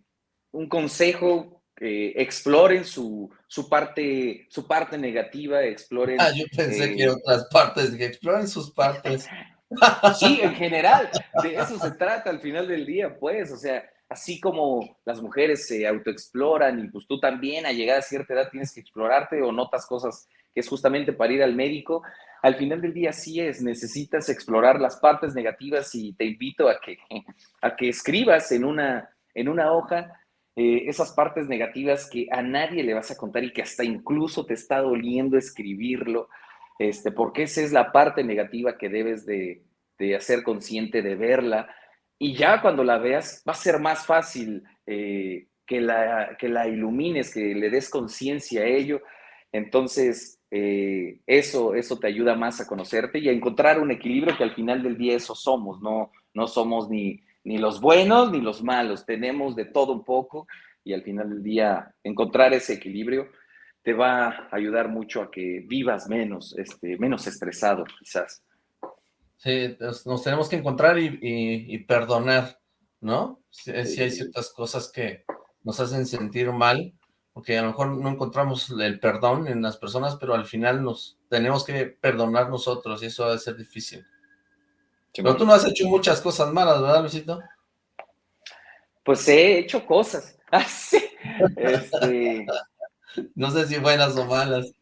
un consejo exploren su, su, parte, su parte negativa, exploren... Ah, yo pensé que eh, otras partes, que exploren sus partes. sí, en general, de eso se trata al final del día, pues, o sea, así como las mujeres se autoexploran y pues tú también a llegar a cierta edad tienes que explorarte o notas cosas que es justamente para ir al médico, al final del día sí es, necesitas explorar las partes negativas y te invito a que, a que escribas en una, en una hoja eh, esas partes negativas que a nadie le vas a contar y que hasta incluso te está doliendo escribirlo, este, porque esa es la parte negativa que debes de, hacer consciente de verla. Y ya cuando la veas, va a ser más fácil eh, que, la, que la ilumines, que le des conciencia a ello. Entonces, eh, eso, eso te ayuda más a conocerte y a encontrar un equilibrio que al final del día eso somos, no, no somos ni, ni los buenos ni los malos, tenemos de todo un poco y al final del día encontrar ese equilibrio te va a ayudar mucho a que vivas menos, este, menos estresado quizás. Sí, nos tenemos que encontrar y, perdonar, ¿no? Si, hay ciertas cosas que nos hacen sentir mal, porque a lo mejor no encontramos el perdón en las personas, pero al final nos tenemos que perdonar nosotros y eso va a ser difícil. Pero tú no has hecho muchas cosas malas, ¿verdad, Luisito? Pues he hecho cosas. Así. Este... No sé si buenas o malas.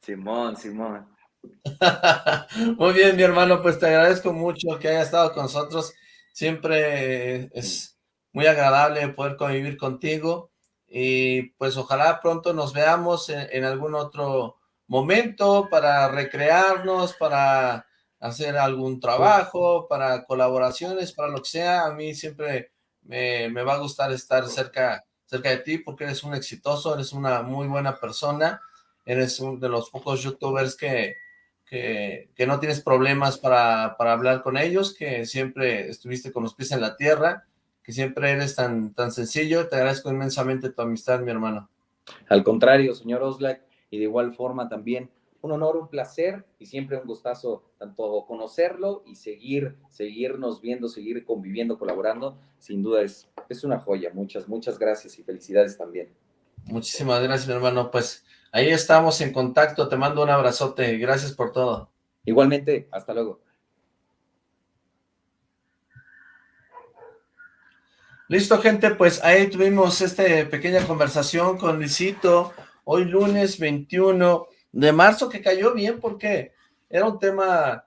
Simón, Simón. Muy bien, mi hermano, pues te agradezco mucho que hayas estado con nosotros. Siempre es muy agradable poder convivir contigo y pues ojalá pronto nos veamos en algún otro momento para recrearnos, para hacer algún trabajo, para colaboraciones, para lo que sea, a mí siempre me, va a gustar estar cerca, cerca de ti porque eres un exitoso, eres una muy buena persona, eres uno de los pocos youtubers que, que, no tienes problemas para, para, hablar con ellos, que siempre estuviste con los pies en la tierra, que siempre eres tan, tan sencillo, te agradezco inmensamente tu amistad, mi hermano. Al contrario, señor Oslak, y de igual forma también un honor, un placer y siempre un gustazo tanto conocerlo y seguir, seguirnos viendo, seguir conviviendo, colaborando. Sin duda es, es una joya. Muchas, muchas gracias y felicidades también. Muchísimas gracias, mi hermano. Pues ahí estamos en contacto. Te mando un abrazote. Gracias por todo. Igualmente. Hasta luego. Listo, gente, pues ahí tuvimos esta pequeña conversación con Luisito, hoy lunes 21 de marzo que cayó bien porque era un tema,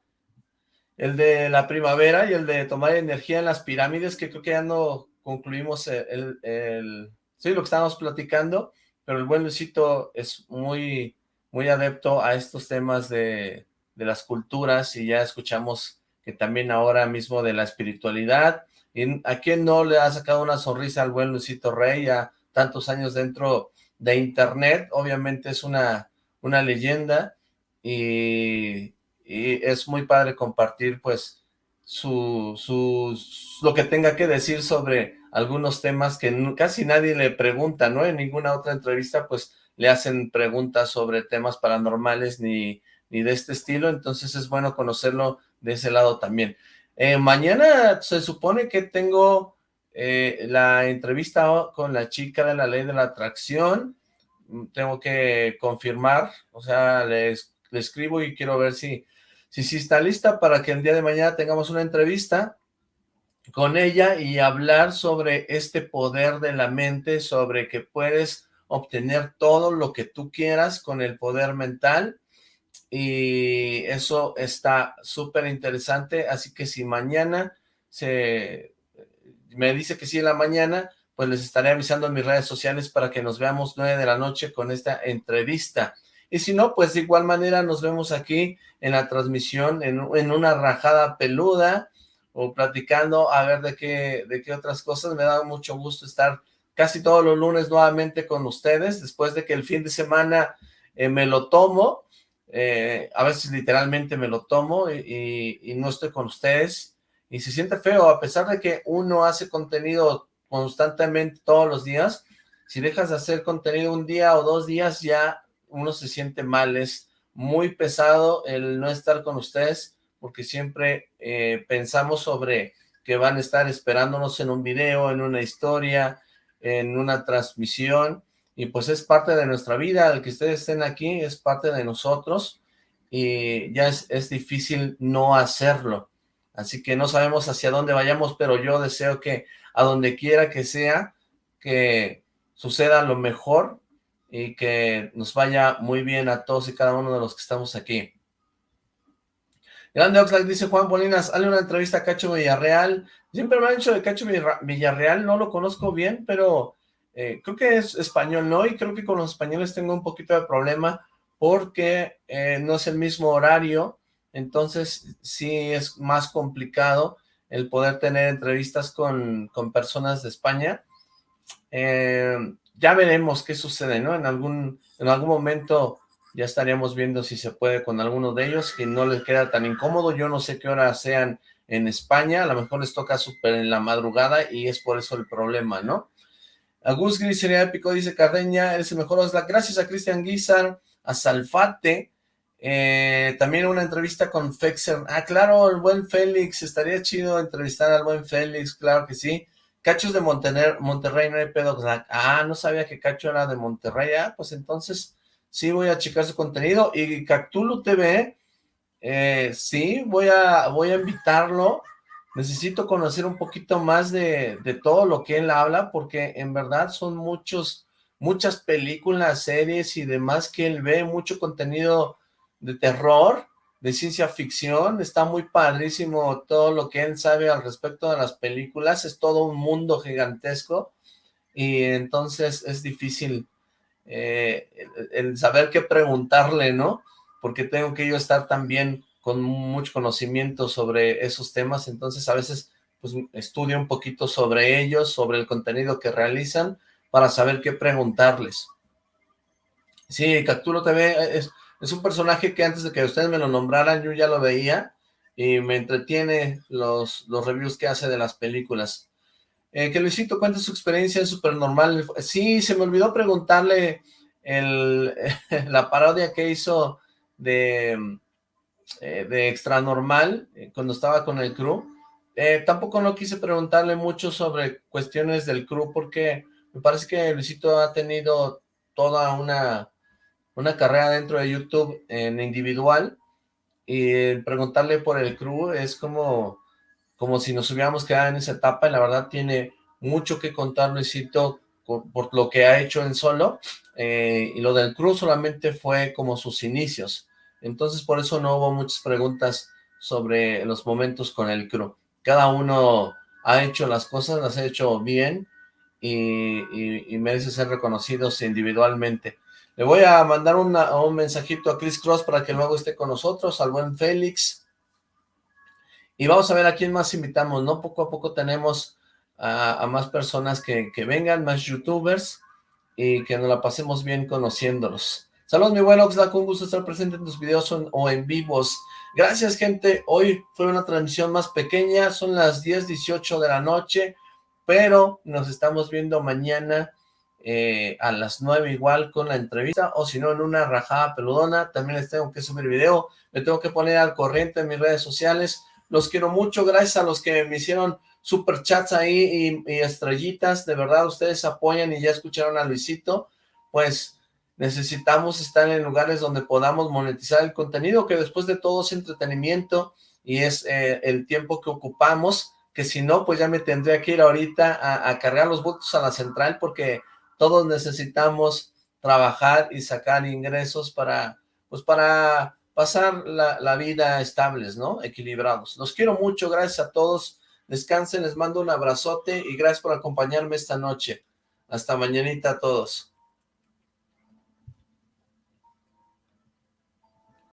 el de la primavera y el de tomar energía en las pirámides, que creo que ya no concluimos el, el, sí, lo que estábamos platicando, pero el buen Luisito es muy, muy adepto a estos temas de, de las culturas y ya escuchamos que también ahora mismo de la espiritualidad, y a quién no le ha sacado una sonrisa al buen Luisito Rey, ya tantos años dentro de internet, obviamente es una una leyenda y, es muy padre compartir pues su, lo que tenga que decir sobre algunos temas que casi nadie le pregunta, ¿no? En ninguna otra entrevista pues le hacen preguntas sobre temas paranormales ni, ni de este estilo, entonces es bueno conocerlo de ese lado también. Eh, mañana se supone que tengo eh, la entrevista con la chica de la ley de la atracción, tengo que confirmar, o sea, le, escribo y quiero ver si, si, si está lista para que el día de mañana tengamos una entrevista con ella y hablar sobre este poder de la mente, sobre que puedes obtener todo lo que tú quieras con el poder mental. Y eso está súper interesante, así que si mañana se me dice que sí en la mañana, pues les estaré avisando en mis redes sociales para que nos veamos nueve de la noche con esta entrevista. Y si no, pues de igual manera nos vemos aquí en la transmisión, en, una rajada peluda, o platicando a ver de qué, de qué otras cosas. Me da mucho gusto estar casi todos los lunes nuevamente con ustedes, después de que el fin de semana eh, me lo tomo, eh, a veces literalmente me lo tomo y, y, no estoy con ustedes, y se siente feo, a pesar de que uno hace contenido constantemente todos los días, si dejas de hacer contenido un día o dos días, ya uno se siente mal, es muy pesado el no estar con ustedes, porque siempre eh, pensamos sobre que van a estar esperándonos en un video, en una historia, en una transmisión, y pues es parte de nuestra vida, el que ustedes estén aquí es parte de nosotros, y ya es, es difícil no hacerlo, así que no sabemos hacia dónde vayamos, pero yo deseo que a donde quiera que sea, que suceda lo mejor, y que nos vaya muy bien a todos y cada uno de los que estamos aquí. Grande Oxlack dice Juan Bolinas, hazle una entrevista a Cacho Villarreal. Siempre me han dicho de Cacho Villarreal, no lo conozco bien, pero eh, creo que es español, ¿no? Y creo que con los españoles tengo un poquito de problema porque eh, no es el mismo horario, entonces sí es más complicado el poder tener entrevistas con, con personas de España. Eh, ya veremos qué sucede, ¿no? En algún, en algún momento ya estaríamos viendo si se puede con alguno de ellos, que no les queda tan incómodo, yo no sé qué hora sean en España, a lo mejor les toca súper en la madrugada y es por eso el problema, ¿no? Agus Gris sería épico, dice Cardeña, eres el mejor Osla. Gracias a Cristian Guizar, a Salfate, eh, también una entrevista con Fexer. Ah, claro, el buen Félix, estaría chido entrevistar al buen Félix, claro que sí. Cachos de Monterrey, no hay pedo. Ah, no sabía que Cacho era de Monterrey. Ah, pues entonces sí voy a checar su contenido. Y Cactulo TV, eh, sí, voy a, voy a invitarlo. Necesito conocer un poquito más de, de todo lo que él habla, porque en verdad son muchos, muchas películas, series y demás que él ve, mucho contenido de terror, de ciencia ficción, está muy padrísimo todo lo que él sabe al respecto de las películas, es todo un mundo gigantesco y entonces es difícil eh, el, saber qué preguntarle, ¿no? Porque tengo que yo estar también con mucho conocimiento sobre esos temas, entonces a veces pues estudio un poquito sobre ellos, sobre el contenido que realizan, para saber qué preguntarles. Sí, Capturo TV es, es un personaje que antes de que ustedes me lo nombraran, yo ya lo veía y me entretiene los, los reviews que hace de las películas. Eh, que Luisito cuente su experiencia en Supernormal. Sí, se me olvidó preguntarle el, la parodia que hizo de, eh, de Extra Normal eh, cuando estaba con el crew. Tampoco no quise preguntarle mucho sobre cuestiones del crew porque me parece que Luisito ha tenido toda una una carrera dentro de YouTube en individual y preguntarle por el crew es como, como si nos hubiéramos quedado en esa etapa y la verdad tiene mucho que contar Luisito por, lo que ha hecho en solo eh, y lo del crew solamente fue como sus inicios. Entonces por eso no hubo muchas preguntas sobre los momentos con el crew. Cada uno ha hecho las cosas, las ha hecho bien y, y merece ser reconocidos individualmente le voy a mandar un mensajito a Chris Cross para que luego esté con nosotros, al buen Félix. Y vamos a ver a quién más invitamos, ¿no? Poco a poco tenemos a, más personas que, vengan, más youtubers, y que nos la pasemos bien conociéndolos. Saludos, mi buen Oxlack, un gusto estar presente en tus videos o en vivos. Gracias, gente. Hoy fue una transmisión más pequeña, son las 10.18 de la noche, pero nos estamos viendo mañana eh, a las 9 igual con la entrevista, o si no en una rajada peludona, también les tengo que subir video, me tengo que poner al corriente en mis redes sociales, los quiero mucho, gracias a los que me hicieron super chats ahí y, estrellitas, de verdad ustedes apoyan y ya escucharon a Luisito, pues necesitamos estar en lugares donde podamos monetizar el contenido, que después de todo es entretenimiento y es eh, el tiempo que ocupamos, que si no, pues ya me tendría que ir ahorita a, a cargar los votos a la central porque todos necesitamos trabajar y sacar ingresos para, pues para pasar la, vida estables, ¿no? Equilibrados. Los quiero mucho, gracias a todos. Descansen, les mando un abrazote y gracias por acompañarme esta noche. Hasta mañanita a todos.